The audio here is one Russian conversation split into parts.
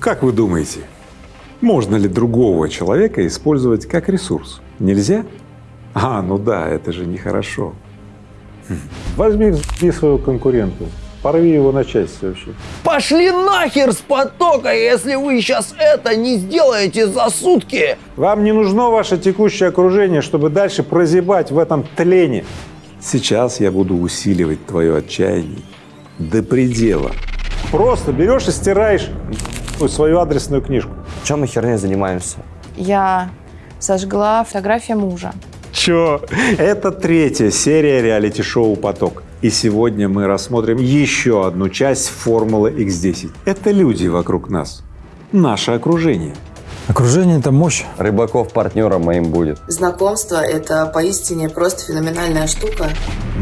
Как вы думаете, можно ли другого человека использовать как ресурс? Нельзя? А, ну да, это же нехорошо. Возьми взби своего конкурента, порви его на части вообще. Пошли нахер с потока, если вы сейчас это не сделаете за сутки! Вам не нужно ваше текущее окружение, чтобы дальше прозябать в этом тлене. Сейчас я буду усиливать твое отчаяние до предела. Просто берешь и стираешь свою адресную книжку. Чем мы херней занимаемся? Я сожгла фотографию мужа. Чё? Это третья серия реалити-шоу «Поток». И сегодня мы рассмотрим еще одну часть формулы X10. Это люди вокруг нас, наше окружение. Окружение — это мощь. Рыбаков партнером моим будет. Знакомство – это поистине просто феноменальная штука.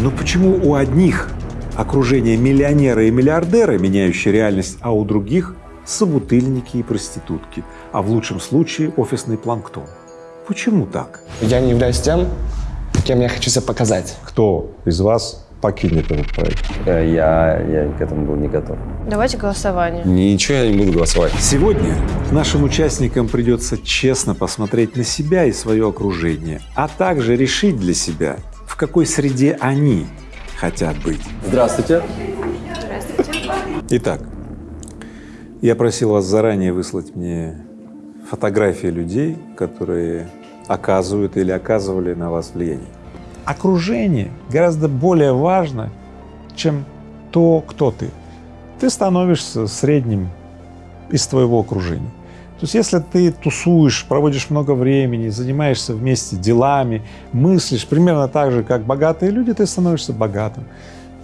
Но почему у одних окружение миллионеры и миллиардеры, меняющие реальность, а у других — собутыльники и проститутки, а в лучшем случае офисный планктон? Почему так? Я не являюсь тем, кем я хочу себя показать. Кто из вас покинет этот проект? Э, Я, я к этому был не готов. Давайте голосование. Ничего я не буду голосовать. Сегодня нашим участникам придется честно посмотреть на себя и свое окружение, а также решить для себя, в какой среде они хотят быть. Здравствуйте. Итак, я просил вас заранее выслать мне фотографии людей, которые оказывают или оказывали на вас влияние. Окружение гораздо более важно, чем то, кто ты. Ты становишься средним из твоего окружения. То есть если ты тусуешь, проводишь много времени, занимаешься вместе делами, мыслишь примерно так же, как богатые люди, ты становишься богатым.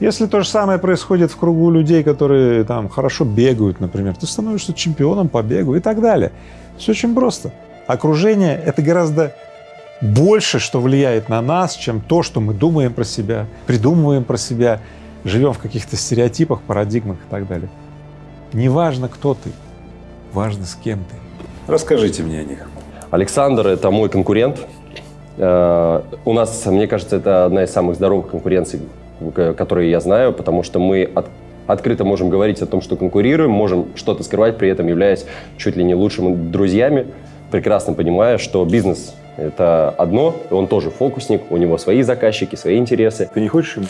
Если то же самое происходит в кругу людей, которые там хорошо бегают, например, ты становишься чемпионом по бегу и так далее. Все очень просто. Окружение — это гораздо больше, что влияет на нас, чем то, что мы думаем про себя, придумываем про себя, живем в каких-то стереотипах, парадигмах и так далее. Неважно, кто ты, важно, с кем ты. Расскажите мне о них. Александр – это мой конкурент. Э, У нас, мне кажется, это одна из самых здоровых конкуренций, которые я знаю, потому что мы от- открыто можем говорить о том, что конкурируем, можем что-то скрывать, при этом являясь чуть ли не лучшими друзьями, прекрасно понимая, что бизнес – это одно, и он тоже фокусник, у него свои заказчики, свои интересы. Ты не хочешь им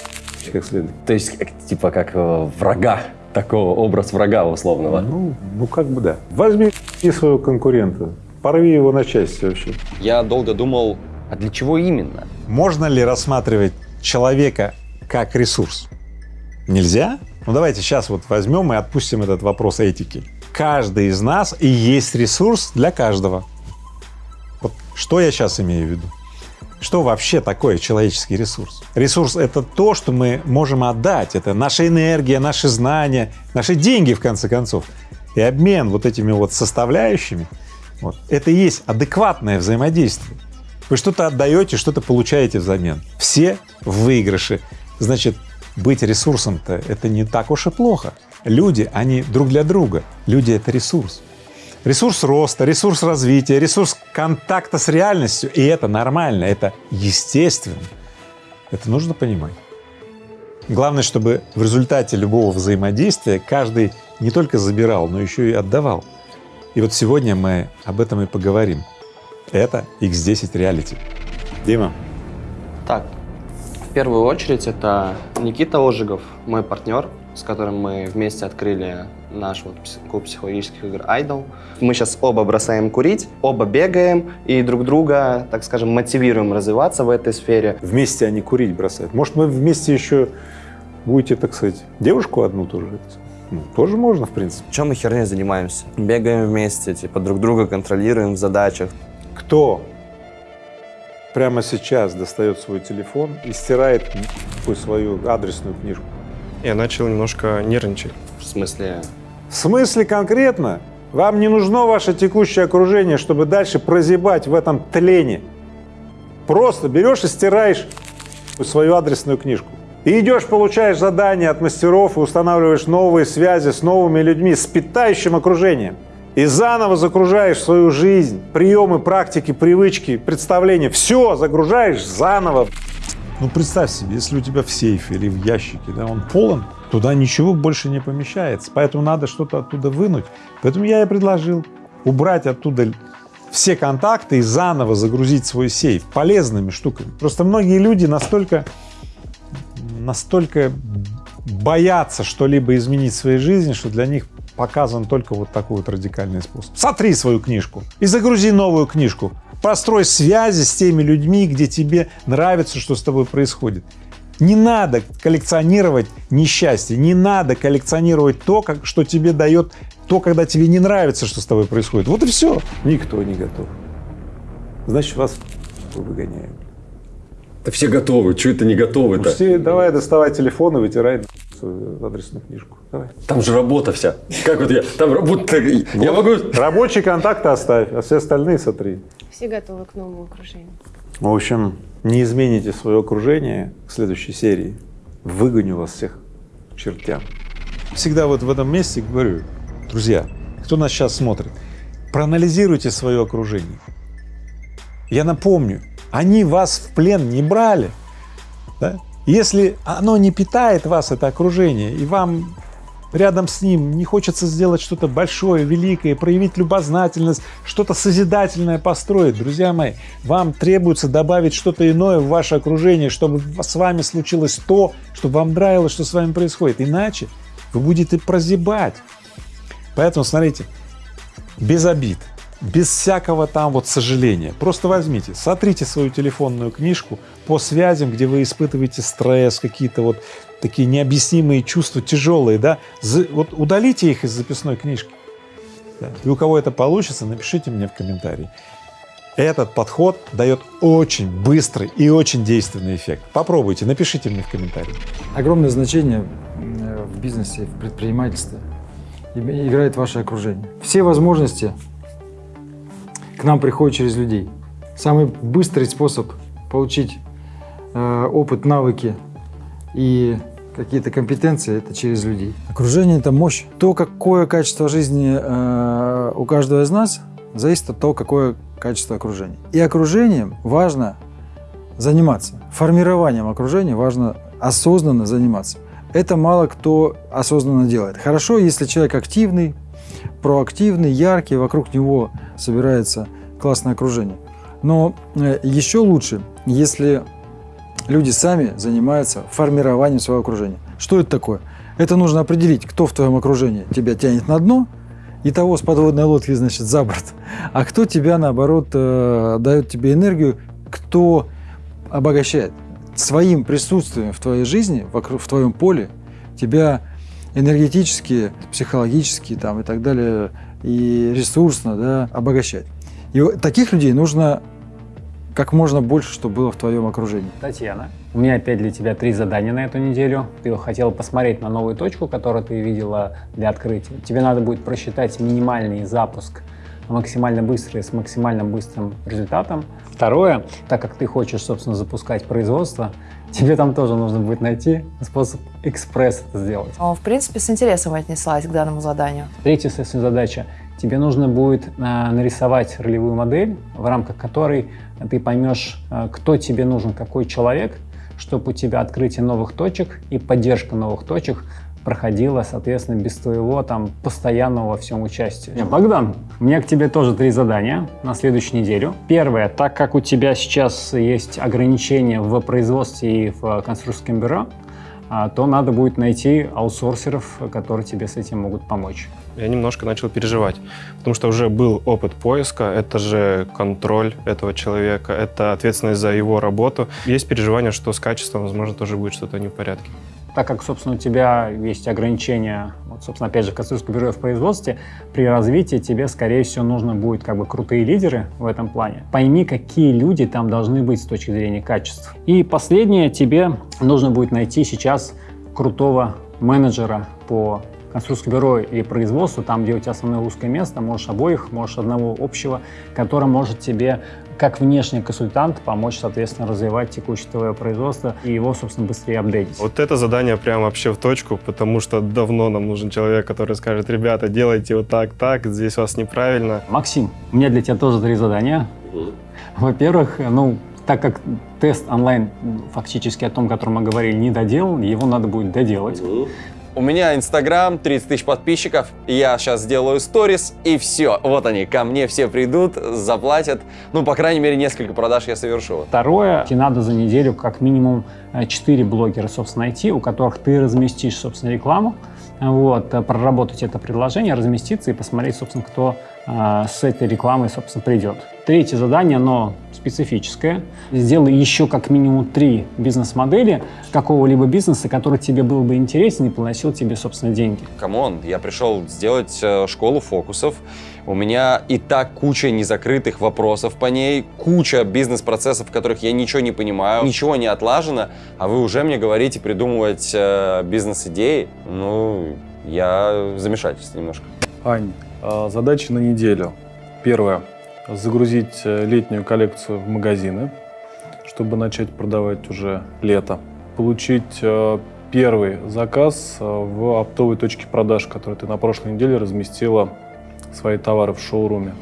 как следует? То есть, как- типа, как э, врага, такого образ врага условного. Ну, ну как бы да. Возьми взби своего конкурента, порви его на части вообще. Я долго думал, а для чего именно? Можно ли рассматривать человека как ресурс? Нельзя? Ну давайте сейчас вот возьмем и отпустим этот вопрос этики. Каждый из нас и есть ресурс для каждого. Вот что я сейчас имею в виду? Что вообще такое человеческий ресурс? Ресурс — это то, что мы можем отдать, это наша энергия, наши знания, наши деньги, в конце концов. И обмен вот этими вот составляющими, вот, это и есть адекватное взаимодействие. Вы что-то отдаете, что-то получаете взамен. Все в выигрыше. Значит, быть ресурсом-то это не так уж и плохо. Люди, они друг для друга. Люди — это ресурс. Ресурс роста, ресурс развития, ресурс контакта с реальностью. И это нормально, это естественно. Это нужно понимать. Главное, чтобы в результате любого взаимодействия каждый не только забирал, но еще и отдавал. И вот сегодня мы об этом и поговорим. Это X10 Reality. Дима, Так, первую очередь это Никита Ожегов, мой партнер, с которым мы вместе открыли наш вот клуб психологических игр Idol. Мы сейчас оба бросаем курить, оба бегаем и друг друга, так скажем, мотивируем развиваться в этой сфере. Вместе они курить бросают. Может, вы вместе еще будете, так сказать, девушку одну тоже? Ну, тоже можно, в принципе. Чем мы херней занимаемся? Бегаем вместе, типа друг друга контролируем в задачах. Кто прямо сейчас достает свой телефон и стирает свою адресную книжку? Я начал немножко нервничать. В смысле, В смысле конкретно? Вам не нужно ваше текущее окружение, чтобы дальше прозябать в этом тлене. Просто берешь и стираешь свою адресную книжку. И идешь, получаешь задания от мастеров и устанавливаешь новые связи с новыми людьми, с питающим окружением. И заново загружаешь свою жизнь приемы, практики, привычки, представления. Все загружаешь заново. ну представь себе, если у тебя в сейфе или в ящике, да, он полон, туда ничего больше не помещается. Поэтому надо что-то оттуда вынуть. Поэтому я и предложил убрать оттуда все контакты и заново загрузить свой сейф полезными штуками. Просто многие люди настолько, настолько боятся что-либо изменить в своей жизни, что для них показан только вот такой вот радикальный способ. Сотри свою книжку и загрузи новую книжку. Построй связи с теми людьми, где тебе нравится, что с тобой происходит. Не надо коллекционировать несчастье, не надо коллекционировать то, как, что тебе дает то, когда тебе не нравится, что с тобой происходит. Вот и все. Никто не готов. Значит, вас выгоняют. Да все готовы, что это не готовы-то? Все, давай доставай телефон и вытирай свою адресную книжку. Давай. Там же работа вся. Как вот я, там работа, я могу... Рабочие контакты оставь, а все остальные сотри. Все готовы к новому окружению. В общем, не измените свое окружение в следующей серии. Выгоню вас всех к чертям. Всегда вот в этом месте говорю, друзья, кто нас сейчас смотрит, проанализируйте свое окружение. Я напомню, они вас в плен не брали. Да? Если оно не питает вас, это окружение, и вам рядом с ним не хочется сделать что-то большое, великое, проявить любознательность, что-то созидательное построить, друзья мои, вам требуется добавить что-то иное в ваше окружение, чтобы с вами случилось то, чтобы вам нравилось, что с вами происходит. Иначе вы будете прозябать. Поэтому смотрите, без обид, без всякого там вот сожаления. Просто возьмите, сотрите свою телефонную книжку по связям, где вы испытываете стресс, какие-то вот такие необъяснимые чувства, тяжелые, да, вот удалите их из записной книжки. Да. И у кого это получится, напишите мне в комментарии. Этот подход дает очень быстрый и очень действенный эффект. Попробуйте, напишите мне в комментарии. Огромное значение в бизнесе, в предпринимательстве играет ваше окружение. Все возможности к нам приходят через людей. Самый быстрый способ получить э, опыт, навыки и какие-то компетенции, это через людей. Окружение – это мощь. То, какое качество жизни э, у каждого из нас, зависит от того, какое качество окружения. И окружением важно заниматься. Формированием окружения важно осознанно заниматься. Это мало кто осознанно делает. Хорошо, если человек активный, проактивный, яркий, вокруг него собирается классное окружение. Но э, еще лучше, если люди сами занимаются формированием своего окружения. Что это такое? Это нужно определить, кто в твоем окружении тебя тянет на дно, и того с подводной лодки, значит, за борт, а кто тебя, наоборот, э, дает тебе энергию, кто обогащает. Своим присутствием в твоей жизни, в твоем поле, тебя энергетически, психологически там, и так далее, и ресурсно да, обогащать. И таких людей нужно как можно больше, чтобы было в твоем окружении. Татьяна, у меня опять для тебя три задания на эту неделю. Ты хотела посмотреть на новую точку, которую ты видела для открытия. Тебе надо будет просчитать минимальный запуск максимально быстрый, с максимально быстрым результатом. Второе, так как ты хочешь, собственно, запускать производство, тебе там тоже нужно будет найти способ экспресс это сделать. В принципе, с интересом отнеслась к данному заданию. Третья, соответственно, задача тебе нужно будет а, нарисовать ролевую модель, в рамках которой ты поймешь, а, кто тебе нужен, какой человек, чтобы у тебя открытие новых точек и поддержка новых точек проходила, соответственно, без твоего там постоянного во всем участия. Богдан, у меня к тебе тоже три задания на следующую неделю. Первое, так как у тебя сейчас есть ограничения в производстве и в конструкторском бюро, а, то надо будет найти аутсорсеров, которые тебе с этим могут помочь. Я немножко начал переживать, потому что уже был опыт поиска, это же контроль этого человека, это ответственность за его работу. Есть переживание, что с качеством, возможно, тоже будет что-то не в порядке так как, собственно, у тебя есть ограничения, вот, собственно, опять же, конструкторское бюро в производстве, при развитии тебе, скорее всего, нужно будет как бы крутые лидеры в этом плане. Пойми, какие люди там должны быть с точки зрения качества. И последнее, тебе нужно будет найти сейчас крутого менеджера по конструкторское бюро или производство, там, где у тебя основное узкое место, можешь обоих, можешь одного общего, который может тебе как внешний консультант помочь, соответственно, развивать текущее твое производство и его, собственно, быстрее апдейтить. Вот это задание прям вообще в точку, потому что давно нам нужен человек, который скажет, ребята, делайте вот так, так, здесь у вас неправильно. Максим, у меня для тебя тоже три задания. Во-первых, ну, так как тест онлайн фактически о том, о котором мы говорили, не доделан, его надо будет доделать. У меня Инстаграм, 30 тысяч подписчиков, я сейчас сделаю сторис, и все. Вот они, ко мне все придут, заплатят. Ну, по крайней мере, несколько продаж я совершу. Второе, тебе надо за неделю как минимум 4 блогера, собственно, найти, у которых ты разместишь, собственно, рекламу, вот, э, проработать это предложение, разместиться и посмотреть, собственно, кто э, с этой рекламой, собственно, придет. Третье задание, оно специфическое. Сделай еще как минимум три бизнес-модели какого-либо бизнеса, который тебе был бы интересен и приносил тебе, собственно, деньги. Come on, я пришел сделать э, школу фокусов. У меня и так куча незакрытых вопросов по ней, куча бизнес-процессов, в которых я ничего не понимаю, ничего не отлажено, а вы уже мне говорите придумывать э, бизнес-идеи. Ну, я в замешательстве немножко. Ань, а, задачи на неделю. Первое загрузить э, летнюю коллекцию в магазины, чтобы начать продавать уже лето. Получить э, первый заказ э, в оптовой точке продаж, которую ты на прошлой неделе разместила свои товары в шоуруме.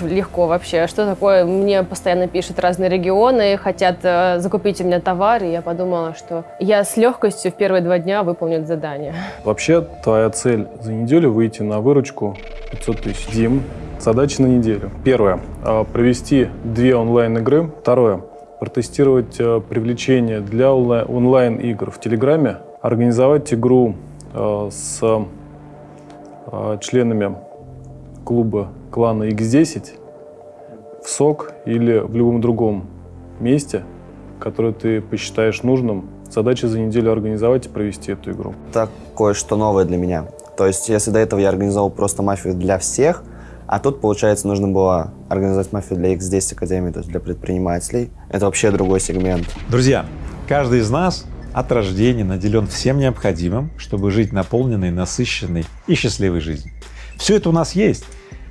Легко вообще. Что такое? Мне постоянно пишут разные регионы, хотят закупить у меня товар, и я подумала, что я с легкостью в первые два дня выполню задание. Вообще, твоя цель за неделю выйти на выручку 500 тысяч. Дим, Задачи на неделю. Первое. А, провести две онлайн-игры. Второе. Протестировать а, привлечение для онлайн-игр в Телеграме. Организовать игру а, с членами клуба клана X10 в СОК или в любом другом месте, которое ты посчитаешь нужным. Задача за неделю организовать и провести эту игру. Это кое-что новое для меня. То есть, если до этого я организовал просто мафию для всех, а тут, получается, нужно было организовать мафию для X10 Академии, то есть для предпринимателей. Это вообще другой сегмент. Друзья, каждый из нас от рождения наделен всем необходимым, чтобы жить наполненной, насыщенной и счастливой жизнью. Все это у нас есть.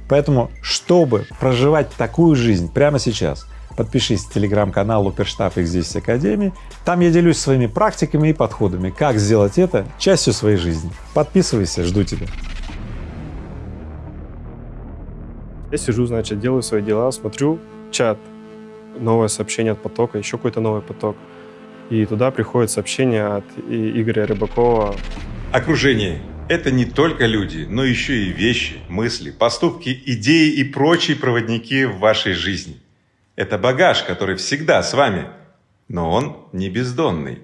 Поэтому, чтобы проживать такую жизнь прямо сейчас, подпишись в телеграм-канал Уперштаб X10 Академии. Там я делюсь своими практиками и подходами, как сделать это частью своей жизни. Подписывайся, жду тебя. Я сижу, значит, делаю свои дела, смотрю чат, новое сообщение от потока, еще какой-то новый поток. И туда приходит сообщение от Игоря Рыбакова. Окружение — это не только люди, но еще и вещи, мысли, поступки, идеи и прочие проводники в вашей жизни. Это багаж, который всегда с вами, но он не бездонный.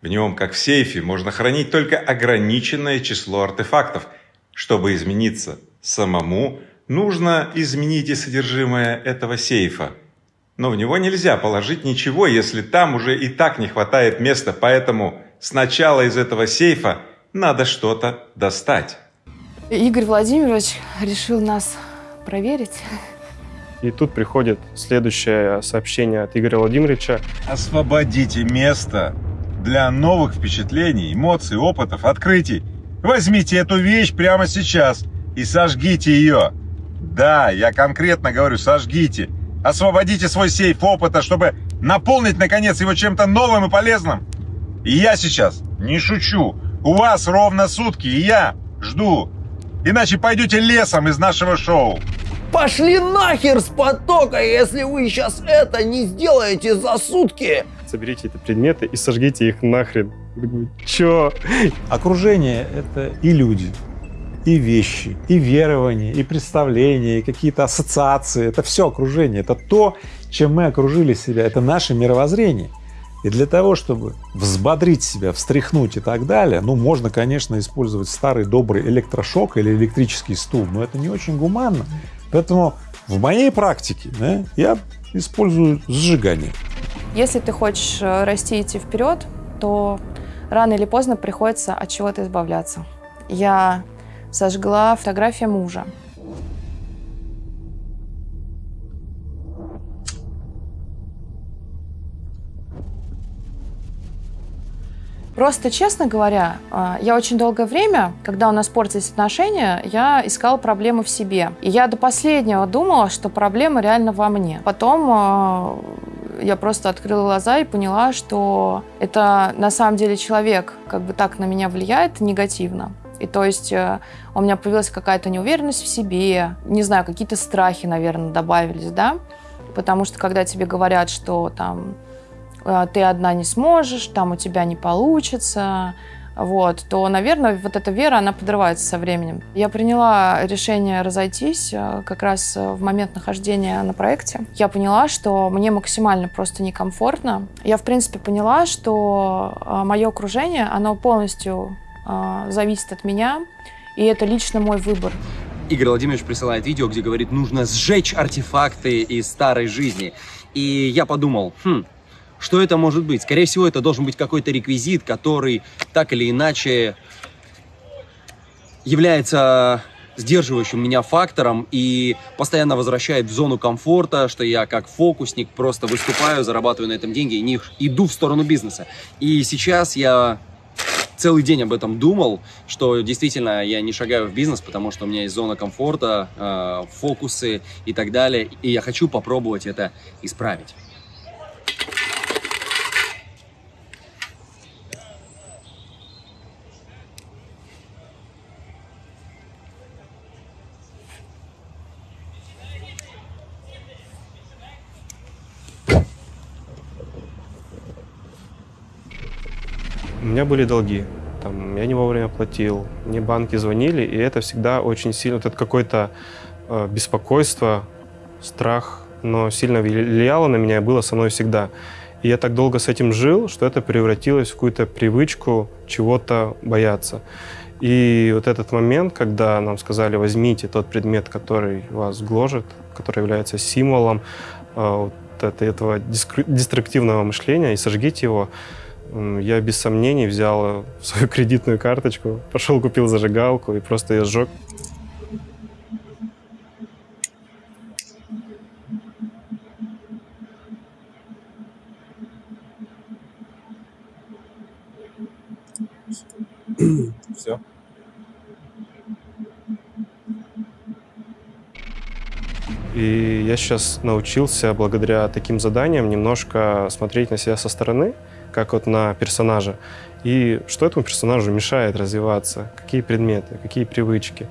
В нем, как в сейфе, можно хранить только ограниченное число артефактов. Чтобы измениться самому, Нужно изменить и содержимое этого сейфа. Но в него нельзя положить ничего, если там уже и так не хватает места, поэтому сначала из этого сейфа надо что-то достать. Игорь Владимирович решил нас проверить. И тут приходит следующее сообщение от Игоря Владимировича. Освободите место для новых впечатлений, эмоций, опытов, открытий. Возьмите эту вещь прямо сейчас и сожгите ее. Да, я конкретно говорю, сожгите. Освободите свой сейф опыта, чтобы наполнить, наконец, его чем-то новым и полезным. И я сейчас не шучу. У вас ровно сутки, и я жду. Иначе пойдете лесом из нашего шоу. Пошли нахер с потока, если вы сейчас это не сделаете за сутки. Соберите эти предметы и сожгите их нахрен. Чё? Окружение — это и люди, и вещи, и верования, и представления, и какие-то ассоциации. Это все окружение, это то, чем мы окружили себя, это наше мировоззрение. И для того, чтобы взбодрить себя, встряхнуть и так далее, ну, можно, конечно, использовать старый добрый электрошок или электрический стул, но это не очень гуманно. Поэтому в моей практике да, я использую сжигание. Если ты хочешь э, расти и идти вперед, то рано или поздно приходится от чего-то избавляться. Я сожгла фотография мужа. Просто, честно говоря, а, я очень долгое время, когда у нас портились отношения, я искала проблемы в себе. И я до последнего думала, что проблема реально во мне. Потом а, я просто открыла глаза и поняла, что это на самом деле человек как бы так на меня влияет негативно. И то есть э, у меня появилась какая-то неуверенность в себе, не знаю, какие-то страхи, наверное, добавились, да, потому что когда тебе говорят, что там э, ты одна не сможешь, там у тебя не получится, вот, то, наверное, вот эта вера, она подрывается со временем. Я приняла решение разойтись э, как раз в момент нахождения на проекте. Я поняла, что мне максимально просто некомфортно. Я, в принципе, поняла, что мое окружение, оно полностью зависит от меня, и это лично мой выбор. Игорь Владимирович присылает видео, где говорит, нужно сжечь артефакты из старой жизни. И я подумал, хм, что это может быть? Скорее всего, это должен быть какой-то реквизит, который так или иначе является сдерживающим меня фактором и постоянно возвращает в зону комфорта, что я как фокусник просто выступаю, зарабатываю на этом деньги и не иду в сторону бизнеса. И сейчас я целый день об этом думал, что действительно я не шагаю в бизнес, потому что у меня есть зона комфорта, э, фокусы и так далее, и я хочу попробовать это исправить. Меня были долги. Там, я не вовремя платил, мне банки звонили, и это всегда очень сильно, вот это какое-то э, беспокойство, страх, но сильно влияло на меня было со мной всегда. И я так долго с этим жил, что это превратилось в какую-то привычку чего-то бояться. И вот этот момент, когда нам сказали, возьмите тот предмет, который вас гложет, который является символом э, вот этого деструктивного мышления, и сожгите его, я без сомнений взял свою кредитную карточку, пошел купил зажигалку и просто ее сжег. Все. И я сейчас научился благодаря таким заданиям немножко смотреть на себя со стороны, как вот на персонажа. И что этому персонажу мешает развиваться, какие предметы, какие привычки.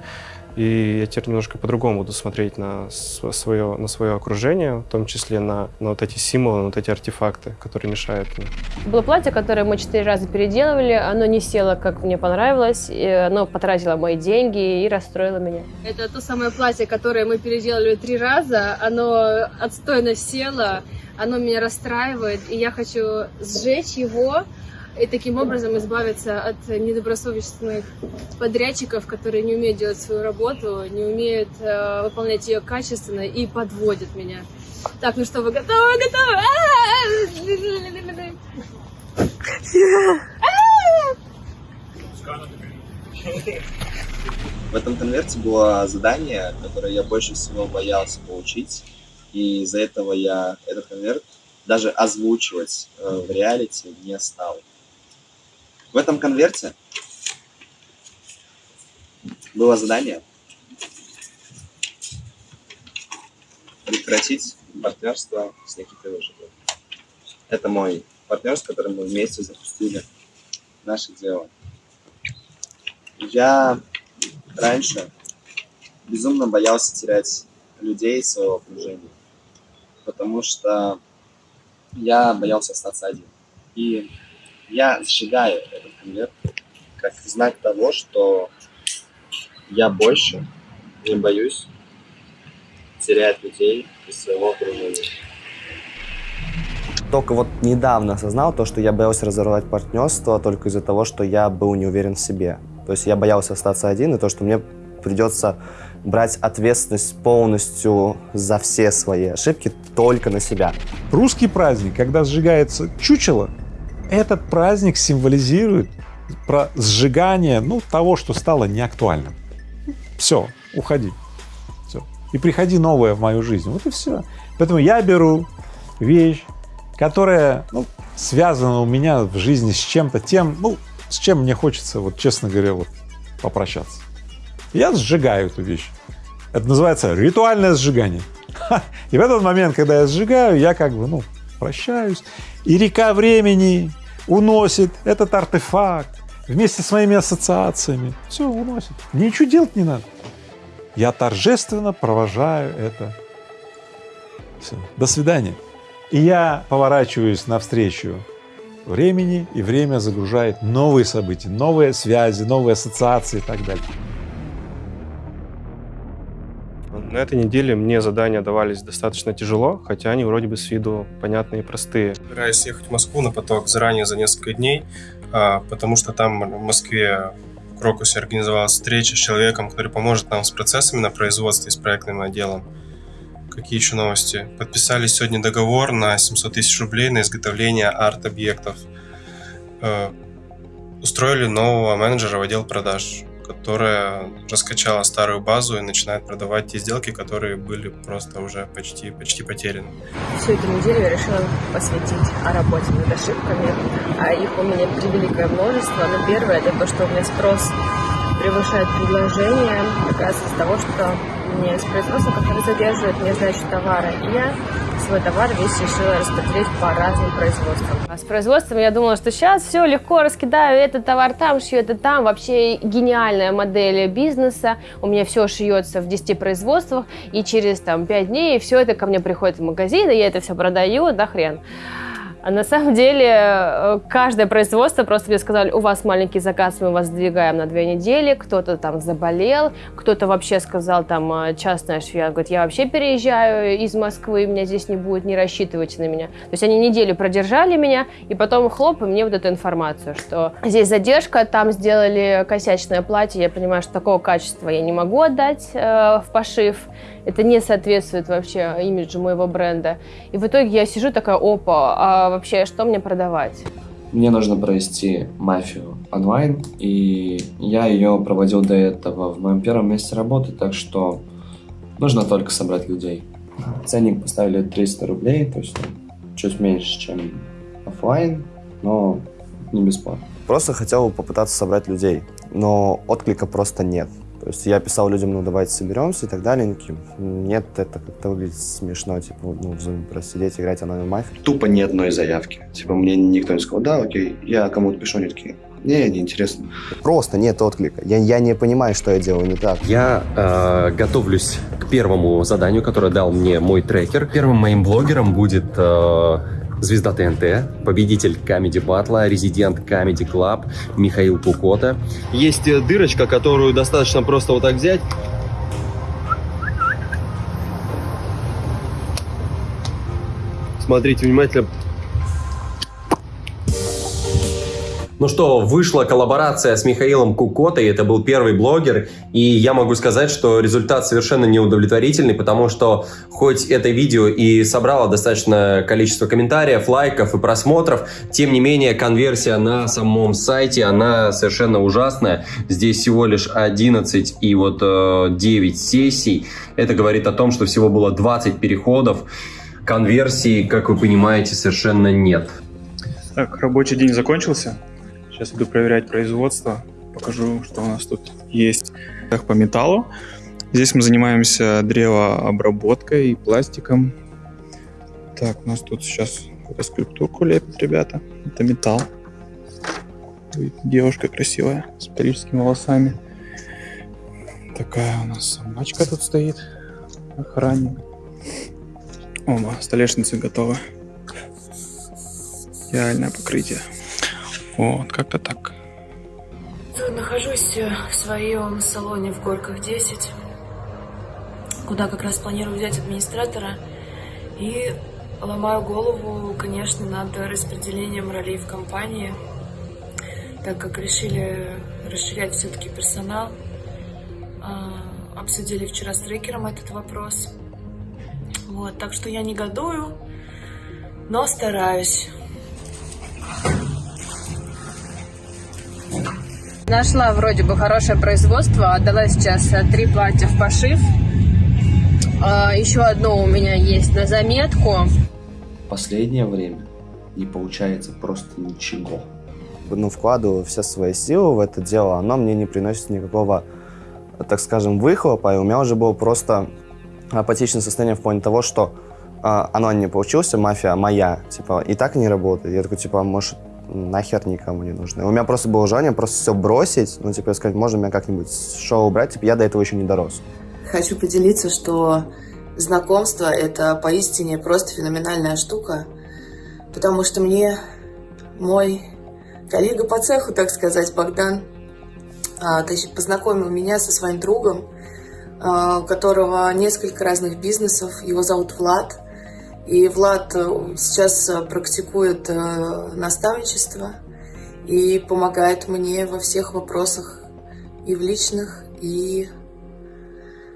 И я теперь немножко по-другому буду смотреть на свое, на свое окружение, в том числе на, на вот эти символы, на вот эти артефакты, которые мешают мне. Было платье, которое мы четыре раза переделывали, оно не село, как мне понравилось, и оно потратило мои деньги и расстроило меня. Это то самое платье, которое мы переделали три раза, оно отстойно село, оно меня расстраивает, и я хочу сжечь его и таким образом избавиться от недобросовестных подрядчиков, которые не умеют делать свою работу, не умеют э, выполнять ее качественно и подводят меня. Так, ну что, вы готовы? Готовы? В этом конверте было задание, которое я больше всего боялся получить. И из-за этого я этот конверт даже озвучивать э, в реалити не стал. В этом конверте было задание прекратить партнерство с Никитой Выжиговым. Это мой партнер, с которым мы вместе запустили наше дело. Я раньше безумно боялся терять людей своего окружения потому что я боялся остаться один. И я сжигаю этот конверт как знак того, что я больше не боюсь терять людей из своего окружения. Только вот недавно осознал то, что я боялся разорвать партнерство только из-за того, что я был не уверен в себе. То есть я боялся остаться один, и то, что мне придется брать ответственность полностью за все свои ошибки только на себя. Русский праздник, когда сжигается чучело, этот праздник символизирует про сжигание ну, того, что стало неактуальным. Все, уходи. Все. И приходи новое в мою жизнь. Вот и все. Поэтому я беру вещь, которая ну, связана у меня в жизни с чем-то тем, ну, с чем мне хочется, вот честно говоря, вот попрощаться. Я сжигаю эту вещь. Это называется ритуальное сжигание. И в этот момент, когда я сжигаю, я как бы, ну, прощаюсь. И река времени уносит этот артефакт вместе с моими ассоциациями. Все, уносит. Ничего делать не надо. Я торжественно провожаю это. Все. До свидания. И я поворачиваюсь навстречу времени, и время загружает новые события, новые связи, новые ассоциации и так далее. На этой неделе мне задания давались достаточно тяжело, хотя они вроде бы с виду понятные и простые. Собираюсь ехать в Москву на поток заранее за несколько дней, а, потому что там в Москве в Крокусе организовалась встреча с человеком, который поможет нам с процессами на производстве и с проектным отделом. Какие еще новости? Подписали сегодня договор на 700 тысяч рублей на изготовление арт-объектов. Э, устроили нового менеджера в отдел продаж, которая раскачала старую базу и начинает продавать те сделки, которые были просто уже почти, почти потеряны. Всю эту неделю я решила посвятить о работе над ошибками. А их у меня превеликое множество. Но первое это то, что у меня спрос превышает предложение, оказывается, из того, что мне с производства, который задерживает мне сдачу товара. И я свой товар весь решила распределить по разным производствам. А с производством я думала, что сейчас все легко раскидаю, этот товар там, шью это там. Вообще гениальная модель бизнеса. У меня все шьется в 10 производствах, и через там 5 дней все это ко мне приходит в магазин, и я это все продаю, да хрен. А на самом деле э, каждое производство просто мне сказали, у вас маленький заказ, мы вас сдвигаем на две недели, кто-то там заболел, кто-то вообще сказал, там, э, частная швея, говорит, я вообще переезжаю из Москвы, меня здесь не будет, не рассчитывайте на меня. То есть они неделю продержали меня, и потом хлоп, и мне вот эту информацию, что здесь задержка, там сделали косячное платье, я понимаю, что такого качества я не могу отдать э, в пошив, это не соответствует вообще имиджу моего бренда. И в итоге я сижу такая, опа, а вообще что мне продавать? Мне нужно провести мафию онлайн, и я ее проводил до этого в моем первом месте работы, так что нужно только собрать людей. Ценник поставили 300 рублей, то есть чуть меньше, чем офлайн, но не бесплатно. Просто хотел попытаться собрать людей, но отклика просто нет. То есть я писал людям, ну давайте соберемся и так далее. Они такие, нет, это как-то выглядит смешно, типа, ну в Zoom просто сидеть, играть онлайн мафию. Тупо ни одной заявки. Типа мне никто не сказал, да, окей, я кому-то пишу, они такие, не, не интересно. Просто нет отклика. Я, я не понимаю, что я делаю не так. Я э, готовлюсь к первому заданию, которое дал мне мой трекер. Первым моим блогером будет э, звезда ТНТ, победитель Comedy Батла, резидент Comedy Club Михаил Кукота. Есть э, дырочка, которую достаточно просто вот так взять. Смотрите внимательно, Ну что, вышла коллаборация с Михаилом Кукотой, это был первый блогер, и я могу сказать, что результат совершенно неудовлетворительный, потому что хоть это видео и собрало достаточное количество комментариев, лайков и просмотров, тем не менее конверсия на самом сайте, она совершенно ужасная. Здесь всего лишь 11 и вот э, 9 сессий. Это говорит о том, что всего было 20 переходов. Конверсии, как вы понимаете, совершенно нет. Так, рабочий день закончился. Сейчас иду проверять производство. Покажу, что у нас тут есть. Так, по металлу. Здесь мы занимаемся древообработкой и пластиком. Так, у нас тут сейчас какую-то скульптурку лепят ребята. Это металл. Девушка красивая, с парижскими волосами. Такая у нас собачка тут стоит. Охранник. Ома, столешницы готовы. Идеальное покрытие. Вот, как-то так. Нахожусь в своем салоне в Горках 10, куда как раз планирую взять администратора. И ломаю голову, конечно, над распределением ролей в компании, так как решили расширять все-таки персонал. А, обсудили вчера с трекером этот вопрос. Вот, так что я негодую, но стараюсь. Нашла вроде бы хорошее производство, отдала сейчас э, три платья в пошив. А, Еще одно у меня есть на заметку. Последнее время не получается просто ничего. Ну, вкладываю все свои силы в это дело, оно мне не приносит никакого, так скажем, выхлопа, и у меня уже было просто апатичное состояние в плане того, что а, оно не получился, мафия моя, типа, и так не работает. Я такой, типа, может, нахер никому не нужны. У меня просто было желание просто все бросить, ну, типа, сказать, можно меня как-нибудь шоу убрать, типа, я до этого еще не дорос. Хочу поделиться, что знакомство – это поистине просто феноменальная штука, потому что мне мой коллега по цеху, так сказать, Богдан, а, познакомил меня со своим другом, а, у которого несколько разных бизнесов. Его зовут Влад. И Влад э, сейчас э, практикует э, наставничество и помогает мне во всех вопросах и в личных, и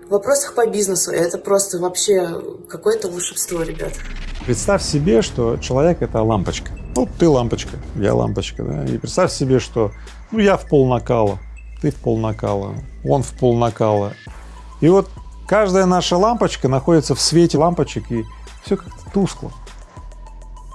в вопросах по бизнесу. Это просто вообще какое-то волшебство, ребят. Представь себе, что человек — это лампочка. Ну, ты лампочка, я лампочка, да. И представь себе, что ну, я в пол накала, ты в пол накала, он в пол накала. И вот каждая наша лампочка находится в свете лампочек, и все как-то тускло.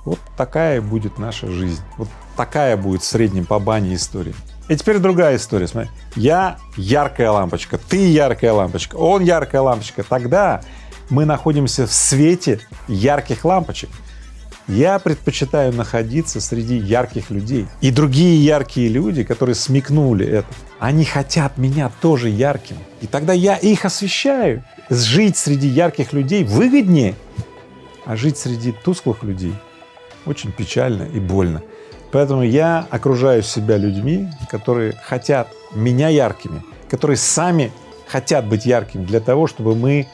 Вот такая будет наша жизнь. Вот такая будет в среднем по бане история. И теперь другая история, смотри. Я яркая лампочка, ты яркая лампочка, он яркая лампочка. Тогда мы находимся в свете ярких лампочек. Я предпочитаю находиться среди ярких людей. И другие яркие люди, которые смекнули это, они хотят меня тоже ярким. И тогда я их освещаю. Жить среди ярких людей выгоднее, а жить среди тусклых людей очень печально и больно. Поэтому я окружаю себя людьми, которые хотят меня яркими, которые сами хотят быть яркими для того, чтобы мы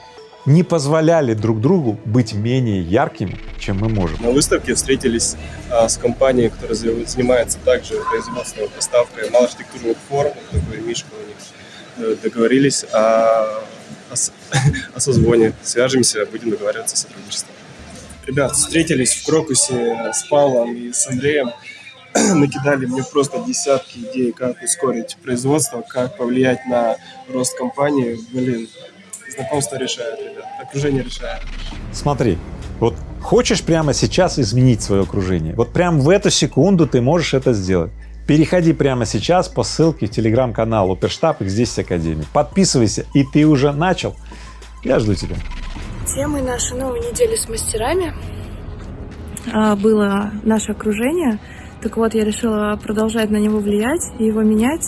не позволяли друг другу быть менее яркими, чем мы можем. На выставке встретились а, с компанией, которая занимается также производством и поставкой малоархитектурных форм, такой Мишка у них. Э, договорились о, о, о созвоне. Свяжемся, будем договариваться о сотрудничестве. Ребят, встретились в Крокусе с Павлом и с Андреем. Накидали мне просто десятки идей, как ускорить производство, как повлиять на рост компании. Блин, знакомство решает, ребят, окружение решает. Смотри, вот хочешь прямо сейчас изменить свое окружение, вот прямо в эту секунду ты можешь это сделать. Переходи прямо сейчас по ссылке в телеграм-канал Оперштаб их здесь Академии. Подписывайся, и ты уже начал. Я жду тебя. Темой нашей новой недели с мастерами а, было наше окружение. Так вот, я решила продолжать на него влиять и его менять.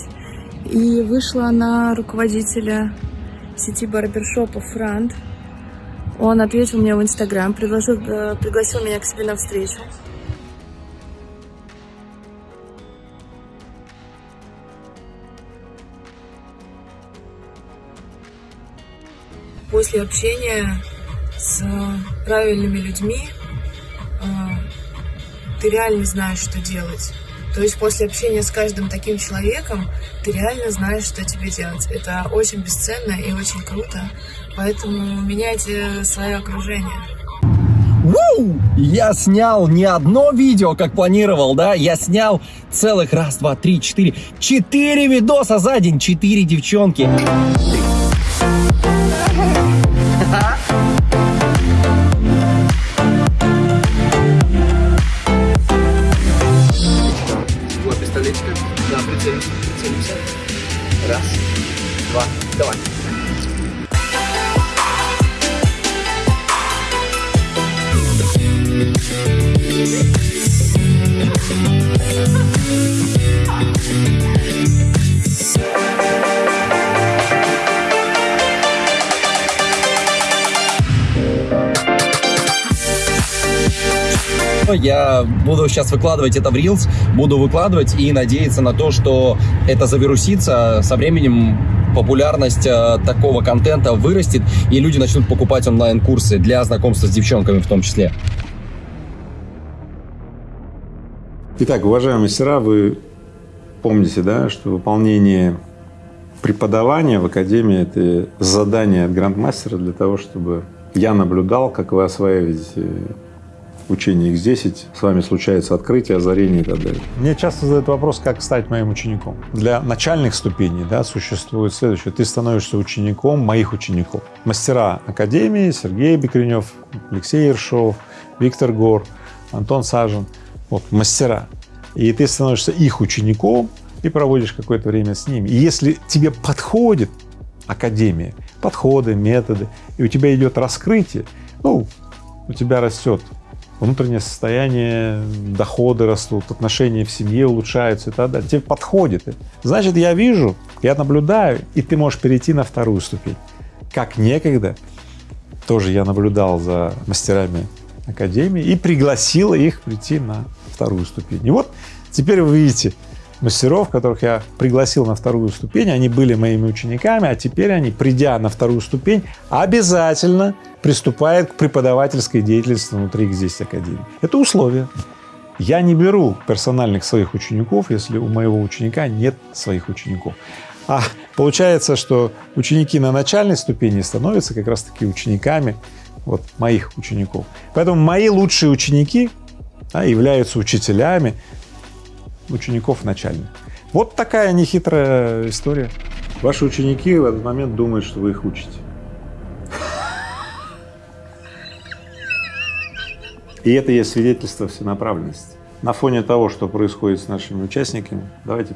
И вышла на руководителя сети барбершопа Франт. Он ответил мне в Инстаграм, предложил, э, пригласил меня к себе на встречу. После общения с правильными людьми э, ты реально знаешь, что делать. То есть после общения с каждым таким человеком ты реально знаешь, что тебе делать. Это очень бесценно и очень круто. Поэтому меняйте свое окружение. Ву! Я снял не одно видео, как планировал, да? Я снял целых раз, два, три, четыре. Четыре видоса за день, четыре девчонки. Два, давай. Я буду сейчас выкладывать это в Reels, буду выкладывать и надеяться на то, что это завирусится. Со временем популярность э, такого контента вырастет, и люди начнут покупать онлайн-курсы для знакомства с девчонками в том числе. Итак, уважаемые мастера, вы помните, да, что выполнение преподавания в Академии — это задание от грандмастера для того, чтобы я наблюдал, как вы осваиваете учение X10, с вами случается открытие, озарение и так далее. Мне часто задают вопрос, как стать моим учеником. Для начальных ступеней да, существует следующее. Ты становишься учеником моих учеников. Мастера Академии Сергей Бекренев, Алексей Ершов, Виктор Гор, Антон Сажин. Вот мастера. И ты становишься их учеником и проводишь какое-то время с ними. И если тебе подходит Академия, подходы, методы, и у тебя идет раскрытие, ну, у тебя растет внутреннее состояние, доходы растут, отношения в семье улучшаются и так далее. Тебе подходит. Значит, я вижу, я наблюдаю, и ты можешь перейти на вторую ступень. Как некогда, тоже я наблюдал за мастерами Академии и пригласил их прийти на вторую ступень. И вот теперь вы видите мастеров, которых я пригласил на вторую ступень, они были моими учениками, а теперь они, придя на вторую ступень, обязательно приступают к преподавательской деятельности внутри X10 Академии. Это условие. Я не беру персональных своих учеников, если у моего ученика нет своих учеников. А получается, что ученики на начальной ступени становятся как раз-таки учениками вот моих учеников. Поэтому мои лучшие ученики да, являются учителями учеников начальных. Вот такая нехитрая история. Ваши ученики в этот момент думают, что вы их учите. И это есть свидетельство всенаправленности. На фоне того, что происходит с нашими участниками, давайте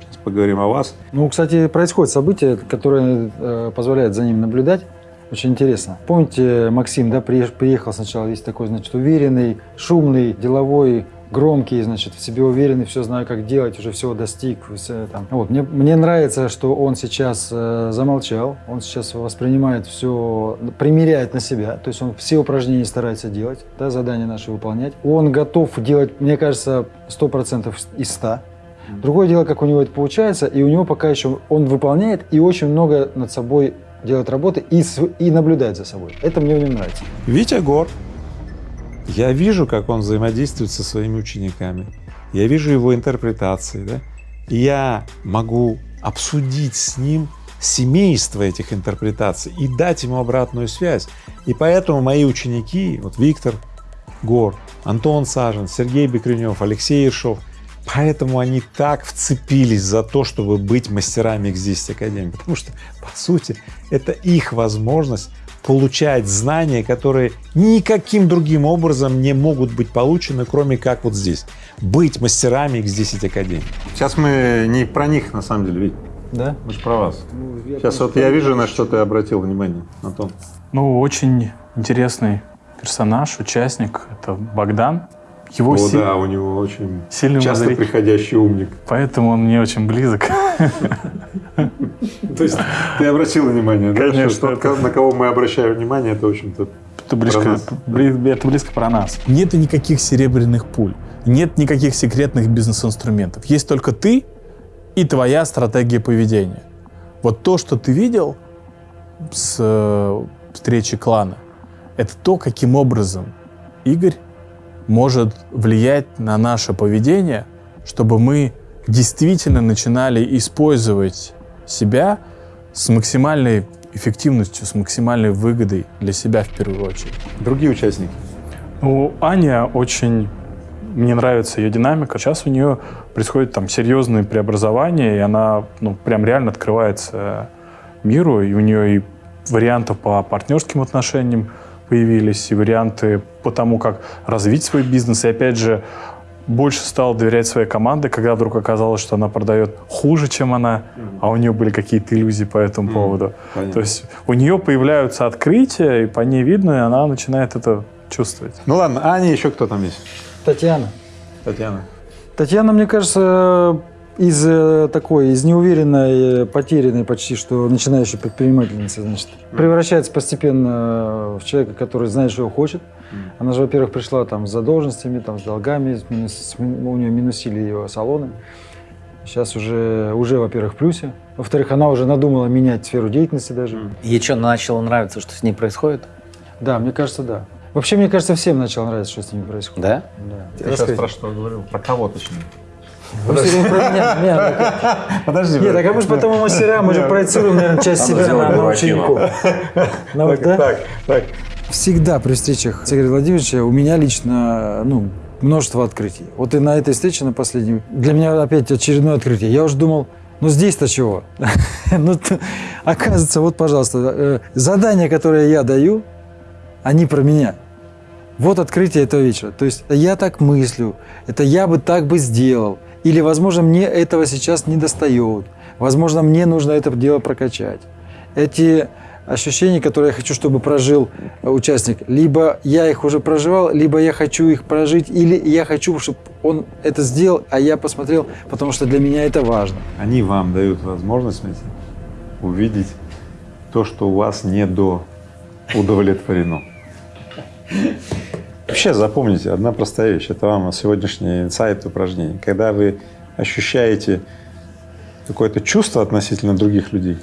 сейчас поговорим о вас. Ну, кстати, происходит событие, которое э, позволяет за ним наблюдать. Очень интересно. Помните, Максим, да, приехал сначала весь такой, значит, уверенный, шумный, деловой, громкий, значит, в себе уверенный, все знаю, как делать, уже всего достиг. Все, там. Вот, мне, мне нравится, что он сейчас э, замолчал, он сейчас воспринимает все, примеряет на себя, то есть он все упражнения старается делать, да, задания наши выполнять. Он готов делать, мне кажется, 100% из 100. Другое дело, как у него это получается, и у него пока еще он выполняет и очень много над собой делает работы и, и наблюдает за собой. Это мне в нем нравится. Витя Гор я вижу, как он взаимодействует со своими учениками, я вижу его интерпретации, да? и я могу обсудить с ним семейство этих интерпретаций и дать ему обратную связь. И поэтому мои ученики, вот Виктор Гор, Антон Сажен, Сергей Бекренев, Алексей Ершов, поэтому они так вцепились за то, чтобы быть мастерами X10 Академии, потому что, по сути, это их возможность получать знания, которые никаким другим образом не могут быть получены, кроме как вот здесь. Быть мастерами X10 Академии. Сейчас мы не про них, на самом деле, Вить. Да? Мы же про вас. Ну, Сейчас вот я вижу, на что ты обратил внимание, Антон. Ну, очень интересный персонаж, участник. Это Богдан. Его О, силь... да, у него очень сильный часто мозги. приходящий умник. Поэтому он мне очень близок. То есть ты обратил внимание, да? Конечно. Тот, на кого мы обращаем внимание, это, в общем-то, это близко, это близко про нас. Нет никаких серебряных пуль, нет никаких секретных бизнес-инструментов. Есть только ты и твоя стратегия поведения. Вот то, что ты видел с э, встречи клана, это то, каким образом Игорь может влиять на наше поведение, чтобы мы действительно начинали использовать себя с максимальной эффективностью, с максимальной выгодой для себя в первую очередь. Другие участники? Ну, Аня очень... Мне нравится ее динамика. Сейчас у нее происходит там серьезные преобразования, и она ну, прям реально открывается миру, и у нее и вариантов по партнерским отношениям появились, и варианты по тому, как развить свой бизнес. И опять же, больше стал доверять своей команде, когда вдруг оказалось, что она продает хуже, чем она, mm-hmm. а у нее были какие-то иллюзии по этому mm-hmm. поводу. Понятно. То есть у нее появляются открытия, и по ней видно, и она начинает это чувствовать. Ну ладно, а Аня еще кто там есть? Татьяна. Татьяна. Татьяна, мне кажется, из э, такой, из неуверенной, потерянной почти что начинающей предпринимательницы, значит, превращается постепенно в человека, который знает, что хочет. Она же, во-первых, пришла там с задолженностями, там, с долгами, с минус, с, у нее минусили ее салоны. Сейчас уже, уже во-первых, в плюсе. Во-вторых, она уже надумала менять сферу деятельности даже. Ей что, начало нравиться, что с ней происходит? Да, мне кажется, да. Вообще, мне кажется, всем начало нравиться, что с ними происходит. Да? Да. Я сейчас про что говорил? Про кого точнее? Подожди. Нет, так а мы же потом мастера, мы же проецируем, наверное, часть себя на учеников. Так, так. Всегда при встречах с Игорем Владимировичем у меня лично, ну, множество открытий. Вот и на этой встрече, на последней, для меня опять очередное открытие. Я уже думал, ну здесь-то чего? ну, оказывается, вот, пожалуйста, э, задания, которые я даю, они про меня. Вот открытие этого вечера. То есть я так мыслю, это я бы так бы сделал. Или, возможно, мне этого сейчас не достает. Возможно, мне нужно это дело прокачать. Эти ощущения, которые я хочу, чтобы прожил участник, либо я их уже проживал, либо я хочу их прожить, или я хочу, чтобы он это сделал, а я посмотрел, потому что для меня это важно. Они вам дают возможность увидеть то, что у вас не до удовлетворено. Вообще запомните, одна простая вещь, это вам сегодняшний инсайт упражнение. Когда вы ощущаете какое-то чувство относительно других людей,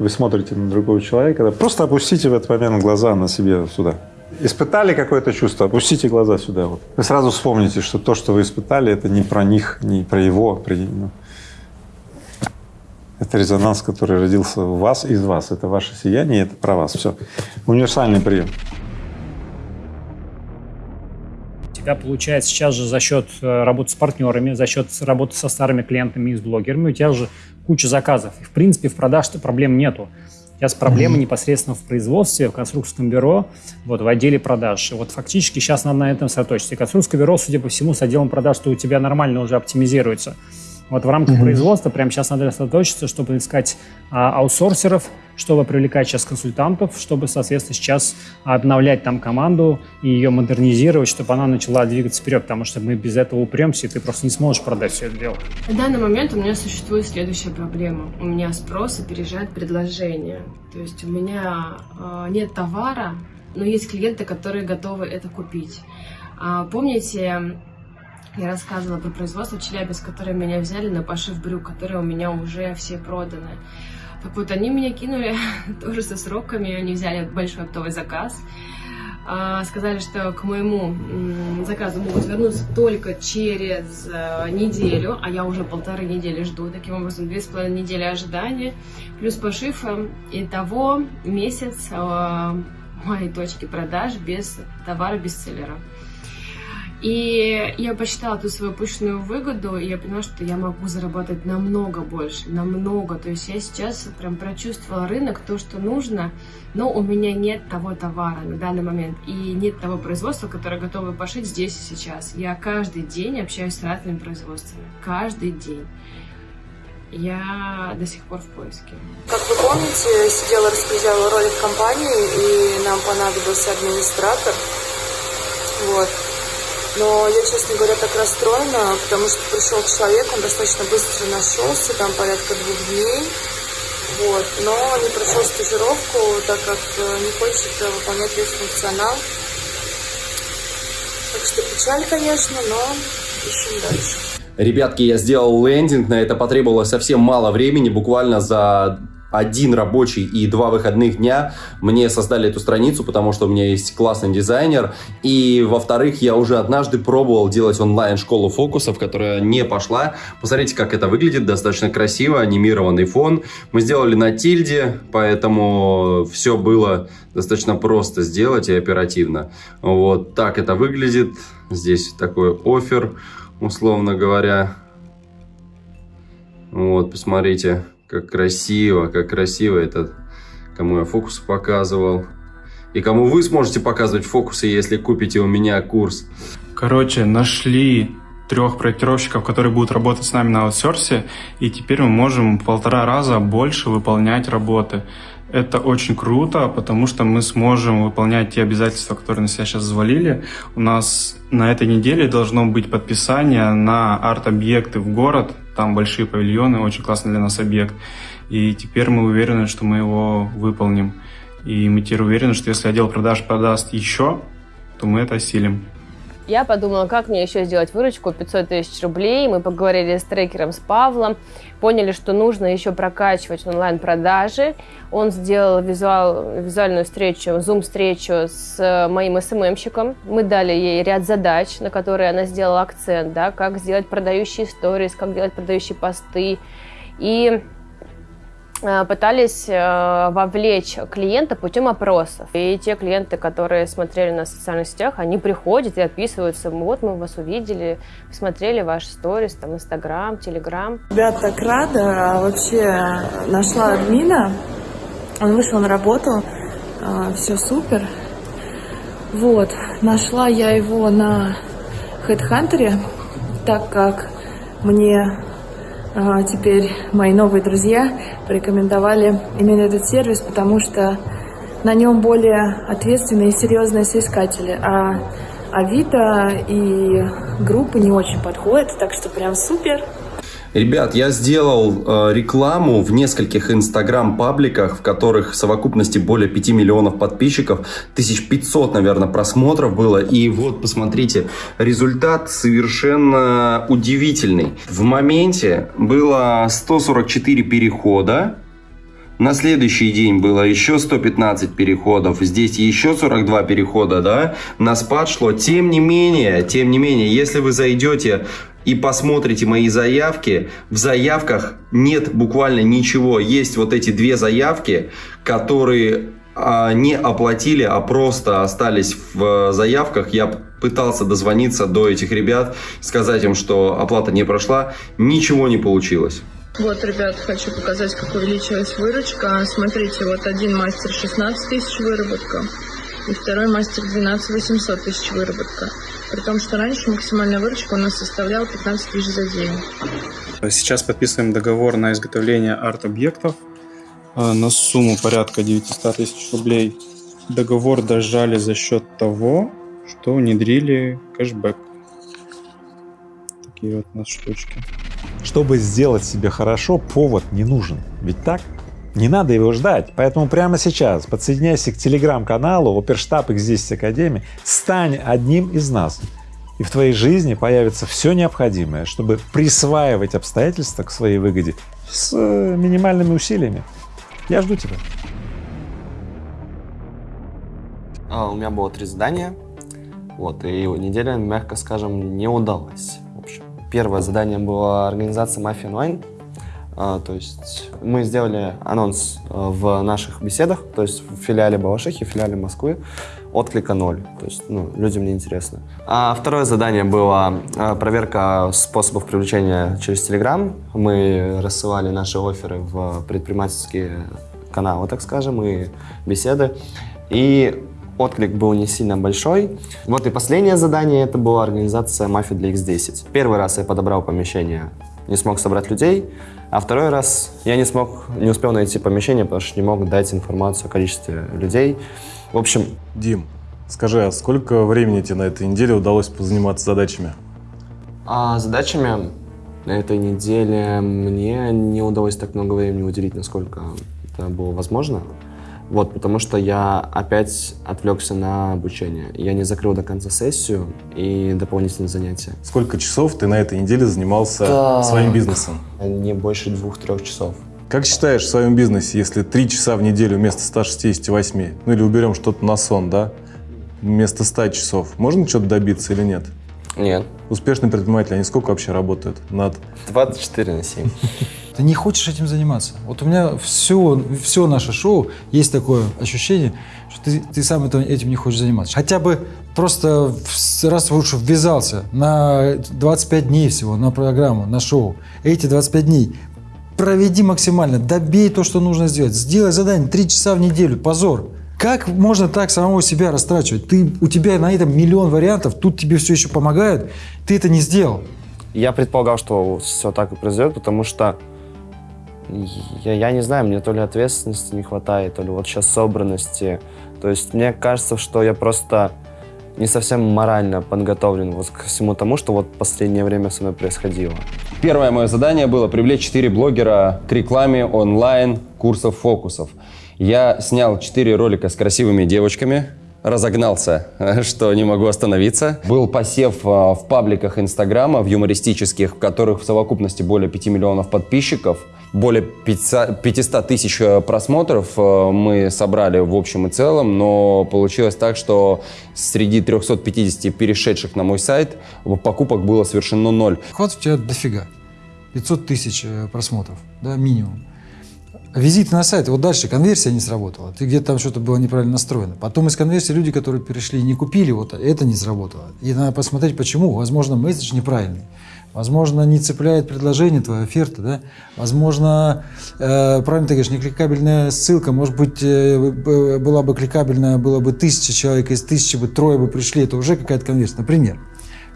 вы смотрите на другого человека, просто опустите в этот момент глаза на себе сюда. Испытали какое-то чувство, опустите глаза сюда. Вот. Вы сразу вспомните, что то, что вы испытали, это не про них, не про его. Ну, это резонанс, который родился в вас, из вас. Это ваше сияние, это про вас. Все. Универсальный прием. Тебя получается сейчас же за счет э, работы с партнерами, за счет работы со старыми клиентами и с блогерами, у тебя уже куча заказов. И в принципе в продаже проблем нету. Сейчас проблема mm-hmm. непосредственно в производстве, в конструкторском бюро, вот в отделе продаж. И вот фактически сейчас надо на этом сосредоточиться. И конструкторское бюро, судя по всему, с отделом продаж, что у тебя нормально уже оптимизируется. Вот в рамках mm-hmm. производства прямо сейчас надо сосредоточиться, чтобы искать а, аутсорсеров, чтобы привлекать сейчас консультантов, чтобы, соответственно, сейчас обновлять там команду и ее модернизировать, чтобы она начала двигаться вперед, потому что мы без этого упремся, и ты просто не сможешь продать все это дело. На данный момент у меня существует следующая проблема. У меня спрос опережает предложение. То есть у меня э, нет товара, но есть клиенты, которые готовы это купить. А, помните, я рассказывала про производство Челябинск, которые меня взяли на пошив брюк, которые у меня уже все проданы. Так вот, они меня кинули тоже со сроками, они взяли большой оптовый заказ. А, сказали, что к моему заказу могут вернуться только через э, неделю, а я уже полторы недели жду. Таким образом, две с половиной недели ожидания, плюс пошив. Э, того месяц э, моей точки продаж без товара бестселлера. И я посчитала ту свою пышную выгоду, и я поняла, что я могу заработать намного больше, намного. То есть я сейчас прям прочувствовала рынок, то, что нужно, но у меня нет того товара на данный момент, и нет того производства, которое готово пошить здесь и сейчас. Я каждый день общаюсь с разными производствами, каждый день. Я до сих пор в поиске. Как вы помните, сидела, распределяла роли в компании, и нам понадобился администратор. Вот. Но я, честно говоря, так расстроена, потому что пришел человек, он достаточно быстро нашелся, там порядка двух дней. Вот, но не прошел стажировку, так как э, не хочет э, выполнять весь функционал. Так что печаль, конечно, но ищем дальше. Ребятки, я сделал лендинг, на это потребовалось совсем мало времени, буквально за один рабочий и два выходных дня мне создали эту страницу, потому что у меня есть классный дизайнер. И, во-вторых, я уже однажды пробовал делать онлайн-школу фокусов, которая не пошла. Посмотрите, как это выглядит. Достаточно красиво, анимированный фон. Мы сделали на тильде, поэтому все было достаточно просто сделать и оперативно. Вот так это выглядит. Здесь такой офер, условно говоря. Вот, посмотрите. Как красиво, как красиво это, кому я фокусы показывал. И кому вы сможете показывать фокусы, если купите у меня курс. Короче, нашли трех проектировщиков, которые будут работать с нами на аутсорсе, и теперь мы можем в полтора раза больше выполнять работы. Это очень круто, потому что мы сможем выполнять те обязательства, которые на себя сейчас взвалили. У нас на этой неделе должно быть подписание на арт-объекты в город, там большие павильоны, очень классный для нас объект. И теперь мы уверены, что мы его выполним. И мы теперь уверены, что если отдел продаж продаст еще, то мы это осилим. Я подумала, как мне еще сделать выручку 500 тысяч рублей. Мы поговорили с трекером, с Павлом, поняли, что нужно еще прокачивать онлайн-продажи. Он сделал визуал, визуальную встречу, зум-встречу с моим СММщиком. Мы дали ей ряд задач, на которые она сделала акцент, да, как сделать продающие сторис, как делать продающие посты. И Э, пытались э, вовлечь клиента путем опросов. И те клиенты, которые смотрели на социальных сетях, они приходят и отписываются. Вот мы вас увидели, смотрели ваш сторис, там, Инстаграм, Телеграм. Ребят, так рада. Вообще нашла админа. Он вышел на работу. А, Все супер. Вот. Нашла я его на HeadHunter, так как мне а, теперь мои новые друзья порекомендовали именно этот сервис, потому что на нем более ответственные и серьезные соискатели, а Авито и группы не очень подходят, так что прям супер. Ребят, я сделал э, рекламу в нескольких инстаграм-пабликах, в которых в совокупности более 5 миллионов подписчиков, 1500, наверное, просмотров было. И вот, посмотрите, результат совершенно удивительный. В моменте было 144 перехода, на следующий день было еще 115 переходов, здесь еще 42 перехода, да, на спад шло. Тем не менее, тем не менее, если вы зайдете и посмотрите мои заявки, в заявках нет буквально ничего. Есть вот эти две заявки, которые а, не оплатили, а просто остались в заявках. Я пытался дозвониться до этих ребят, сказать им, что оплата не прошла. Ничего не получилось. Вот, ребят, хочу показать, как увеличилась выручка. Смотрите, вот один мастер 16 тысяч выработка, и второй мастер 12 800 тысяч выработка. При том, что раньше максимальная выручка у нас составляла 15 тысяч за день. Сейчас подписываем договор на изготовление арт-объектов э, на сумму порядка 900 тысяч рублей. Договор дожали за счет того, что внедрили кэшбэк. Такие вот у нас штучки. Чтобы сделать себе хорошо, повод не нужен. Ведь так? Не надо его ждать, поэтому прямо сейчас подсоединяйся к телеграм-каналу Оперштаб X10 Академии, стань одним из нас, и в твоей жизни появится все необходимое, чтобы присваивать обстоятельства к своей выгоде с э, минимальными усилиями. Я жду тебя. А, у меня было три задания, вот, и неделя, мягко скажем, не удалась. В общем, первое задание было организация мафии онлайн. А, то есть мы сделали анонс а, в наших беседах, то есть в филиале Балашихи, в филиале Москвы, отклика ноль, то есть ну, людям не интересно. А второе задание было а, проверка способов привлечения через Telegram. Мы рассылали наши оферы в предпринимательские каналы, так скажем, и беседы. И отклик был не сильно большой. Вот и последнее задание, это была организация мафии для X10. Первый раз я подобрал помещение, не смог собрать людей, а второй раз я не смог, не успел найти помещение, потому что не мог дать информацию о количестве людей. В общем... Дим, скажи, а сколько времени тебе на этой неделе удалось позаниматься задачами? А задачами на этой неделе мне не удалось так много времени уделить, насколько это было возможно. Вот, потому что я опять отвлекся на обучение. Я не закрыл до конца сессию и дополнительные занятия. Сколько часов ты на этой неделе занимался да. своим бизнесом? Не больше двух-трех часов. Как считаешь в своем бизнесе, если три часа в неделю вместо 168, ну или уберем что-то на сон, да, вместо 100 часов, можно что-то добиться или нет? Нет. Успешные предприниматели, они сколько вообще работают над... 24 на 7. Ты не хочешь этим заниматься. Вот у меня все, все наше шоу есть такое ощущение, что ты, ты сам этим не хочешь заниматься. Хотя бы просто раз лучше ввязался на 25 дней всего на программу, на шоу. Эти 25 дней проведи максимально, добей то, что нужно сделать. Сделай задание 3 часа в неделю, позор. Как можно так самого себя растрачивать? Ты, у тебя на этом миллион вариантов, тут тебе все еще помогают, ты это не сделал. Я предполагал, что все так и произойдет, потому что я, я не знаю, мне то ли ответственности не хватает, то ли вот сейчас собранности. То есть мне кажется, что я просто не совсем морально подготовлен вот к всему тому, что вот последнее время со мной происходило. Первое мое задание было привлечь 4 блогера к рекламе онлайн курсов фокусов. Я снял 4 ролика с красивыми девочками, разогнался, что не могу остановиться. Был посев а, в пабликах Инстаграма, в юмористических, в которых в совокупности более 5 миллионов подписчиков более 500 тысяч э, просмотров э, мы собрали в общем и целом, но получилось так, что среди 350 перешедших на мой сайт покупок было совершено ноль. Хват у тебя дофига. 500 тысяч э, просмотров, да, минимум. Визиты на сайт, вот дальше конверсия не сработала, ты где-то там что-то было неправильно настроено. Потом из конверсии люди, которые перешли и не купили, вот это не сработало. И надо посмотреть, почему. Возможно, месседж неправильный. Возможно, не цепляет предложение, твоя оферта, да? Возможно, э, правильно ты говоришь, не кликабельная ссылка, может быть, э, была бы кликабельная, было бы тысяча человек, из тысячи бы трое бы пришли, это уже какая-то конверсия, например.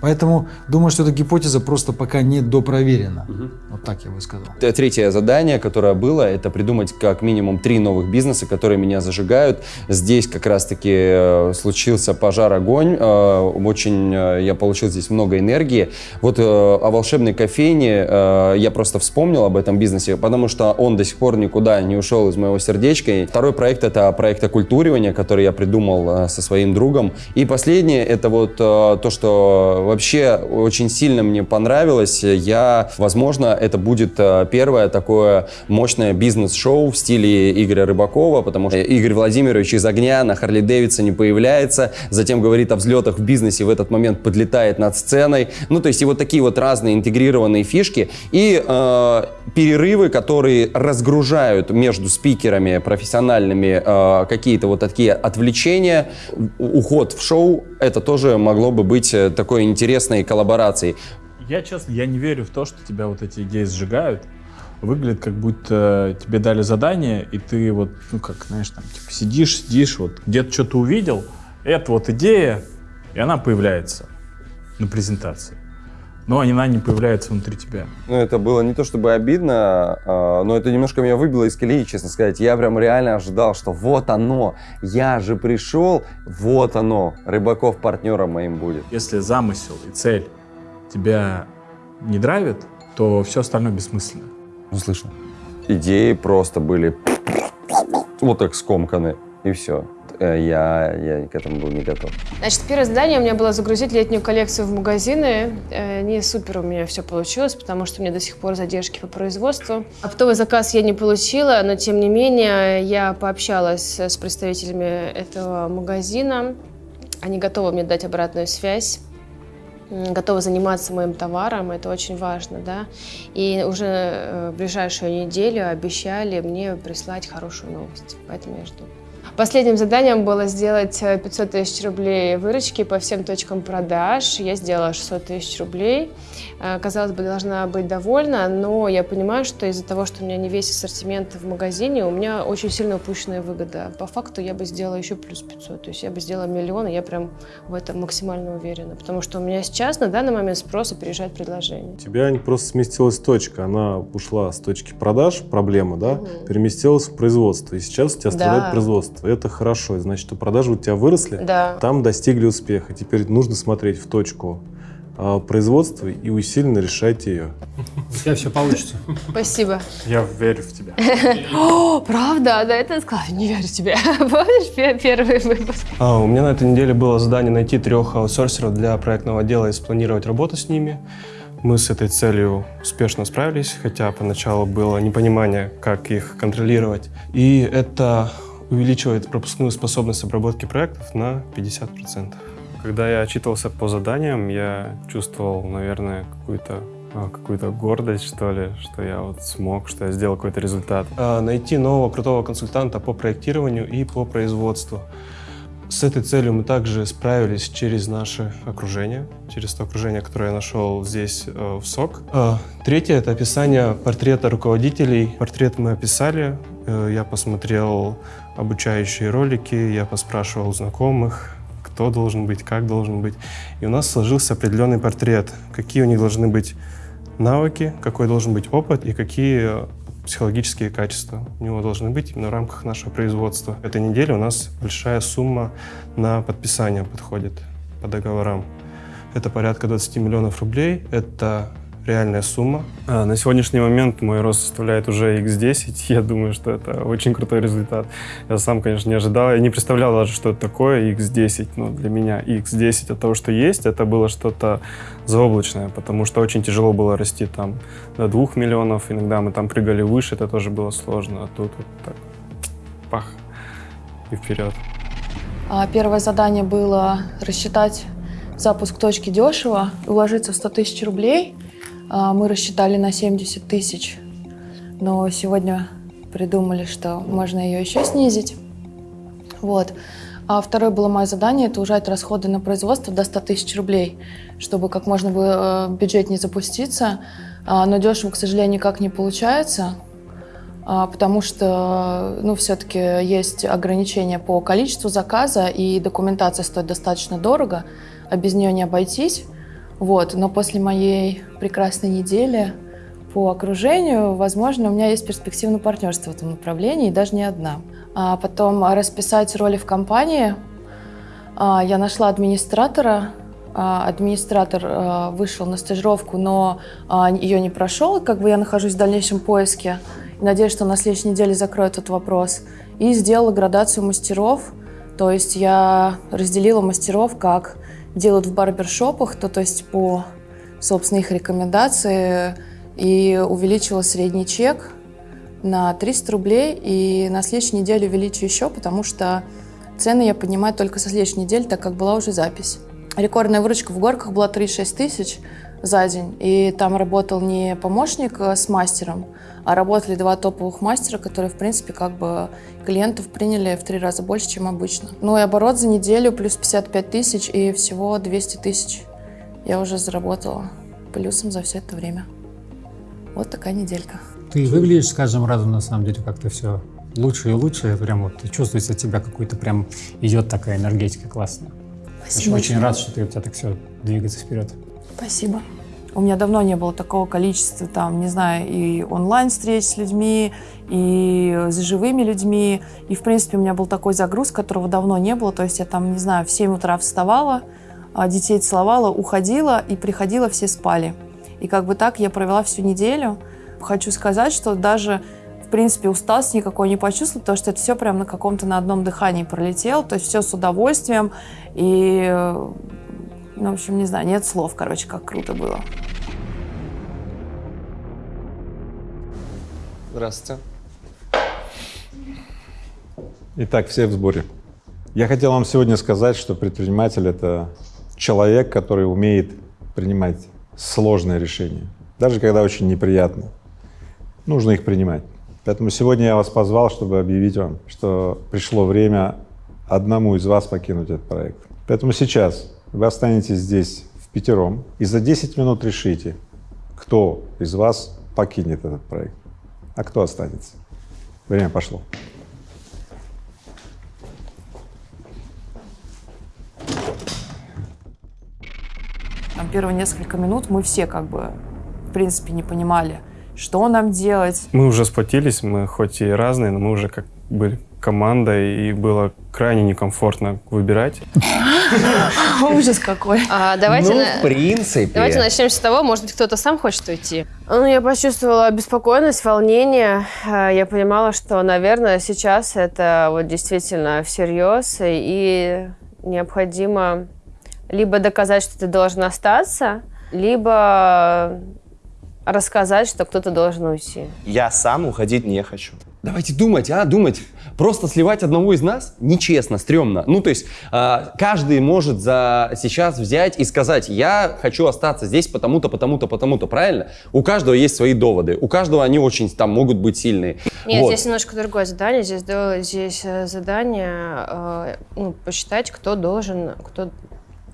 Поэтому думаю, что эта гипотеза просто пока не допроверена. Вот так я бы сказал. Третье задание, которое было, это придумать как минимум три новых бизнеса, которые меня зажигают. Здесь как раз-таки э, случился пожар, огонь. Э, Очень э, я получил здесь много энергии. Вот о волшебной кофейне я просто вспомнил об этом бизнесе, потому что он до сих пор никуда не ушел из моего сердечка. И второй проект это проект оккультуривания, который я придумал со своим другом. И последнее это вот то, что вообще очень сильно мне понравилось. Я, возможно, это будет э, первое такое мощное бизнес-шоу в стиле Игоря Рыбакова, потому что Игорь Владимирович из огня на Харли Дэвидсоне появляется, затем говорит о взлетах в бизнесе, в этот момент подлетает над сценой. Ну, то есть и вот такие вот разные интегрированные фишки и э, перерывы, которые разгружают между спикерами профессиональными э, какие-то вот такие отвлечения, уход в шоу, это тоже могло бы быть э, такой интересной коллаборацией. Я, честно, я не верю в то, что тебя вот эти идеи сжигают. Выглядит, как будто тебе дали задание, и ты вот, ну как, знаешь, там, типа, сидишь, сидишь, вот где-то что-то увидел, это вот идея, и она появляется на презентации. Но она не появляется внутри тебя. Ну, это было не то чтобы обидно, а, но это немножко меня выбило из колеи, честно сказать. Я прям реально ожидал, что вот оно, я же пришел, вот оно, Рыбаков партнером моим будет. Если замысел и цель тебя не драйвит, то все остальное бессмысленно. Ну, слышно. Идеи просто были вот так скомканы, и все. Я, я к этому был не готов. Значит, первое задание у меня было загрузить летнюю коллекцию в магазины. Э, Не супер у меня все получилось, потому что у меня до сих пор задержки по производству. Оптовый заказ я не получила, но тем не менее я пообщалась с представителями этого магазина. Они готовы мне дать обратную связь готовы заниматься моим товаром, это очень важно, да. И уже э, в ближайшую неделю обещали мне прислать хорошую новость, поэтому я жду. Последним заданием было сделать э, 500 тысяч рублей выручки по всем точкам продаж. Я сделала 600 тысяч рублей. Э, Казалось бы, должна быть довольна, но я понимаю, что из-за того, что у меня не весь ассортимент в магазине, у меня очень сильно упущенная выгода. По факту я бы сделала еще плюс 500, то есть я бы сделала миллион, и я прям в этом максимально уверена, потому что у меня сейчас на данный момент спрос опережает предложение. У тебя не просто сместилась точка, она ушла с точки продаж, проблема, да, переместилась в производство, и сейчас у тебя страдает Да. производство. Это хорошо, значит, что продажи у тебя выросли, Да. там достигли успеха. Теперь нужно смотреть в точку производства и усиленно решать ее. У тебя все получится. Спасибо. Я верю в тебя. О, правда? Да, это сказала. Не верю тебе. Помнишь пе- первый выпуск? А, у меня на этой неделе было задание найти трех аутсорсеров для проектного отдела и спланировать работу с ними. Мы с этой целью успешно справились, хотя поначалу было непонимание, как их контролировать. И это увеличивает пропускную способность обработки проектов на 50%. Когда я отчитывался по заданиям, я чувствовал, наверное, какую-то а, какую-то гордость, что ли, что я вот смог, что я сделал какой-то результат. А, Найти нового крутого консультанта по проектированию и по производству. С этой целью мы также справились через наше окружение, через то окружение, которое я нашел здесь, э, в СОК. А, Третье — это описание портрета руководителей. Портрет мы описали, э, я посмотрел обучающие ролики, я поспрашивал знакомых, кто должен быть, как должен быть. И у нас сложился определенный портрет, какие у них должны быть навыки, какой должен быть опыт и какие э, психологические качества у него должны быть именно в рамках нашего производства. Этой неделе у нас большая сумма на подписание подходит по договорам. Это порядка 20 миллионов рублей. Это реальная сумма. А, На сегодняшний момент мой рост составляет уже x10. Я думаю, что это очень крутой результат. Я сам, конечно, не ожидал. Я не представлял даже, что это такое x10. Но для меня x10 от того, что есть, это было что-то заоблачное, потому что очень тяжело было расти там до 2 миллионов. Иногда мы там прыгали выше, это тоже было сложно. А тут вот так пах и вперед. А, Первое задание было рассчитать запуск точки дешево и уложиться в 100 тысяч рублей. А, Мы рассчитали на 70 тысяч, но сегодня придумали, что можно ее еще снизить. Вот. А второе было мое задание – это ужать расходы на производство до 100 тысяч рублей, чтобы как можно было э, бюджет не запуститься. А, Но дешево, к сожалению, никак не получается, а, потому что ну, все-таки есть ограничения по количеству заказа, и документация стоит достаточно дорого, а без нее не обойтись. Вот, но после моей прекрасной недели по окружению, возможно, у меня есть перспектива на партнерство в этом направлении, и даже не одна. А потом расписать роли в компании. А, я нашла администратора. А, администратор а, вышел на стажировку, но а, ее не прошел. Как бы я нахожусь в дальнейшем поиске. Надеюсь, что на следующей неделе закроют этот вопрос. И сделала градацию мастеров. То есть я разделила мастеров, как делают в барбершопах, то, то есть по, собственно, их рекомендации, и увеличила средний чек на 300 рублей, и на следующей неделе увеличу еще, потому что цены я поднимаю только со следующей недели, так как была уже запись. Рекордная выручка в горках была 36 тысяч за день, и там работал не помощник э, с мастером, а работали два топовых мастера, которые, в принципе, как бы клиентов приняли в три раза больше, чем обычно. Ну и оборот за неделю плюс 55 тысяч, и всего 200 тысяч я уже заработала плюсом за все это время. Вот такая неделька. Ты выглядишь с каждым разом, на самом деле, как-то все лучше и лучше. Прям вот чувствуется от тебя какой-то прям идет такая энергетика классная. Спасибо. Очень, очень рад, что ты, у тебя так все двигается вперед. Спасибо. У меня давно не было такого количества, там, не знаю, и онлайн-встреч с людьми, и с живыми людьми. И, в принципе, у меня был такой загруз, которого давно не было. То есть я там, не знаю, в 7 утра вставала, а, детей целовала, уходила, и приходила, все спали. И как бы так я провела всю неделю. Хочу сказать, что даже в принципе, усталость никакой не почувствовала, потому что это все прям на каком-то на одном дыхании пролетело, то есть все с удовольствием, и, ну, в общем, не знаю, нет слов, короче, как круто было. Здравствуйте. Итак, все в сборе. Я хотел вам сегодня сказать, что предприниматель — это человек, который умеет принимать сложные решения, даже когда очень неприятно. Нужно их принимать. Поэтому сегодня я вас позвал, чтобы объявить вам, что пришло время одному из вас покинуть этот проект. Поэтому сейчас вы останетесь здесь в пятером и за 10 минут решите, кто из вас покинет этот проект, а кто останется. Время пошло. Там первые несколько минут мы все как бы, в принципе, не понимали, что нам делать. Мы уже сплотились, мы хоть и разные, но мы уже как были командой, и было крайне некомфортно выбирать. Ужас какой. А, давайте, ну, на- в принципе. давайте начнем с того, может быть, кто-то сам хочет уйти. Ну, я почувствовала беспокойность, волнение. А, Я понимала, что, наверное, сейчас это вот действительно всерьез, и необходимо либо доказать, что ты должен остаться, либо рассказать, что кто-то должен уйти. Я сам уходить не хочу. Давайте думать, а, думать. Просто сливать одного из нас нечестно, стрёмно. Ну, то есть а, каждый может за сейчас взять и сказать, я хочу остаться здесь потому-то, потому-то, потому-то, правильно? У каждого есть свои доводы, у каждого они очень там могут быть сильные. Нет, Вот. здесь немножко другое задание. Здесь, здесь э, задание э, ну, посчитать, кто должен, кто...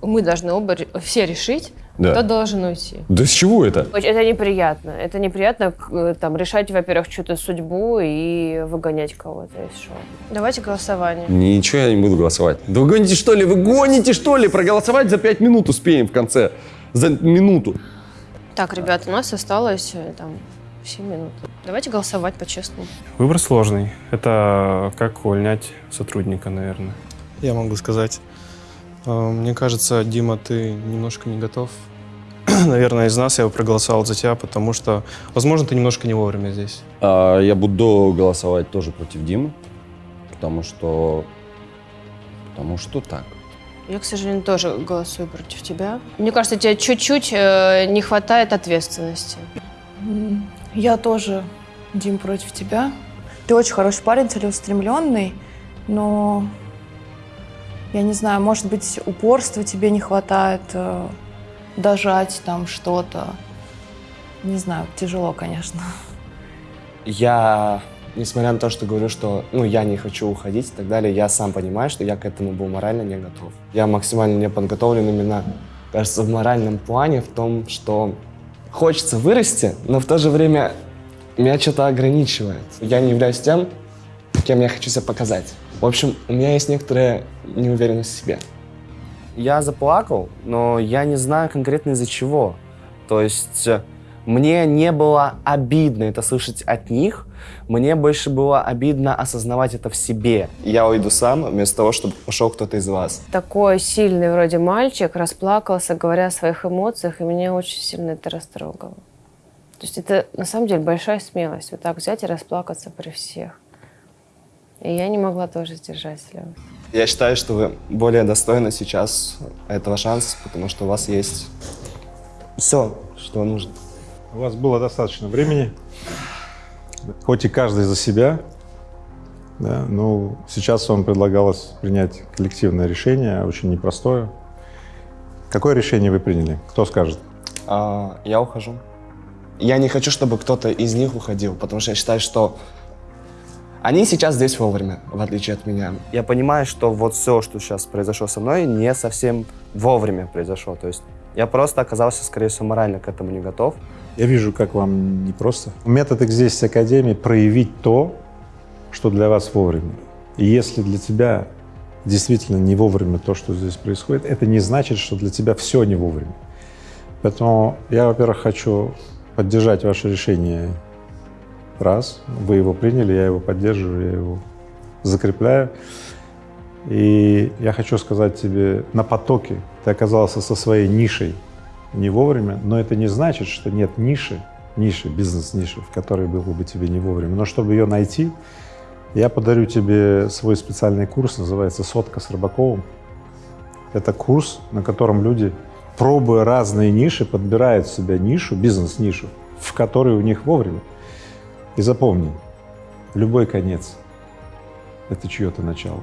Мы должны оба все решить, Да. кто должен уйти. Да с чего это? Это неприятно. Это неприятно э, там, решать, во-первых, чью-то судьбу и выгонять кого-то из шоу. Давайте голосование. Ничего я не буду голосовать. Да вы гоните что ли? Вы гоните что ли? Проголосовать за пять минут успеем в конце. За минуту. Так, ребята, у нас осталось э, там 7 минут. Давайте голосовать по-честному. Выбор сложный. Это как увольнять сотрудника, наверное. Я могу сказать. Э, Мне кажется, Дима, ты немножко не готов. Наверное, из нас я бы проголосовал за тебя, потому что, возможно, ты немножко не вовремя здесь. А, я буду голосовать тоже против Димы, потому что... Потому что так. Я, к сожалению, тоже голосую против тебя. Мне кажется, тебе чуть-чуть э, не хватает ответственности. Я тоже, Дим, против тебя. Ты очень хороший парень, целеустремленный, но я не знаю, может быть, упорства тебе не хватает, э, дожать там что-то. Не знаю, тяжело, конечно. Я, несмотря на то, что говорю, что ну, я не хочу уходить и так далее, я сам понимаю, что я к этому был морально не готов. Я максимально не подготовлен именно, кажется, в моральном плане, в том, что хочется вырасти, но в то же время меня что-то ограничивает. Я не являюсь тем, кем я хочу себя показать. В общем, у меня есть некоторая неуверенность в себе. Я заплакал, но я не знаю конкретно из-за чего. То есть э, мне не было обидно это слышать от них, мне больше было обидно осознавать это в себе. Я уйду сам, вместо того, чтобы пошел кто-то из вас. Такой сильный вроде мальчик расплакался, говоря о своих эмоциях, и меня очень сильно это растрогало. То есть это на самом деле большая смелость, вот так взять и расплакаться при всех. И я не могла тоже сдержать слез. Я считаю, что вы более достойны сейчас этого шанса, потому что у вас есть все, что нужно. У вас было достаточно времени, хоть и каждый за себя, да, но сейчас вам предлагалось принять коллективное решение, очень непростое. Какое решение вы приняли? Кто скажет? А, я ухожу. Я не хочу, чтобы кто-то из них уходил, потому что я считаю, что они сейчас здесь вовремя, в отличие от меня. Я понимаю, что вот все, что сейчас произошло со мной, не совсем вовремя произошло. То есть я просто оказался, скорее всего, морально к этому не готов. Я вижу, как вам непросто. Метод здесь Академии — проявить то, что для вас вовремя. И если для тебя действительно не вовремя то, что здесь происходит, это не значит, что для тебя все не вовремя. Поэтому я, во-первых, хочу поддержать ваше решение. Раз, вы его приняли, я его поддерживаю, я его закрепляю. И я хочу сказать тебе, на потоке ты оказался со своей нишей не вовремя, но это не значит, что нет ниши, ниши, бизнес-ниши, в которой было бы тебе не вовремя. Но чтобы ее найти, я подарю тебе свой специальный курс, называется «Сотка с Рыбаковым». Это курс, на котором люди, пробуя разные ниши, подбирают себе нишу, бизнес-нишу, в которой у них вовремя. И запомни, любой конец — это чье-то начало.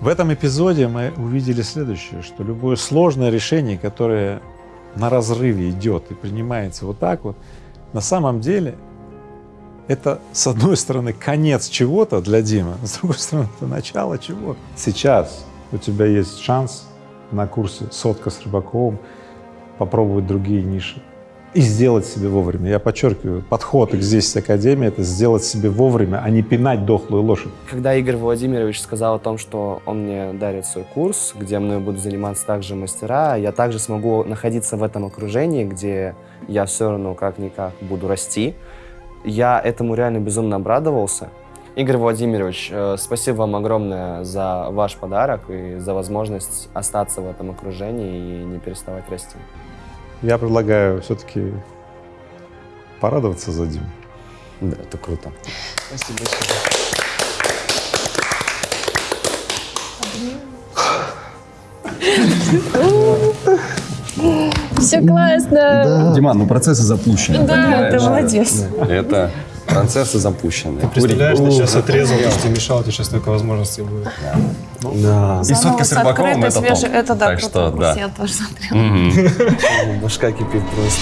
В этом эпизоде мы увидели следующее, что любое сложное решение, которое на разрыве идет и принимается вот так вот, на самом деле это, с одной стороны, конец чего-то для Димы, с другой стороны, это начало чего. Сейчас у тебя есть шанс на курсе «Сотка с Рыбаковым» попробовать другие ниши и сделать себе вовремя. Я подчеркиваю, подход к здесь Академии — это сделать себе вовремя, а не пинать дохлую лошадь. Когда Игорь Владимирович сказал о том, что он мне дарит свой курс, где мной будут заниматься также мастера, я также смогу находиться в этом окружении, где я все равно как-никак буду расти, я этому реально безумно обрадовался. Игорь Владимирович, э, спасибо вам огромное за ваш подарок и за возможность остаться в этом окружении и не переставать расти. Я предлагаю все-таки порадоваться за Диму. Да, это круто. Спасибо большое. Все классно. Диман, ну процессы запущены. Да, ты молодец. Это процессы запущены. Ты представляешь, ты сейчас отрезал, то, что мешало, тебе сейчас только возможности будет. Да. И сотка с рыбаком это топ. Это да, Так что, да. Я тоже смотрела. Башка кипит просто.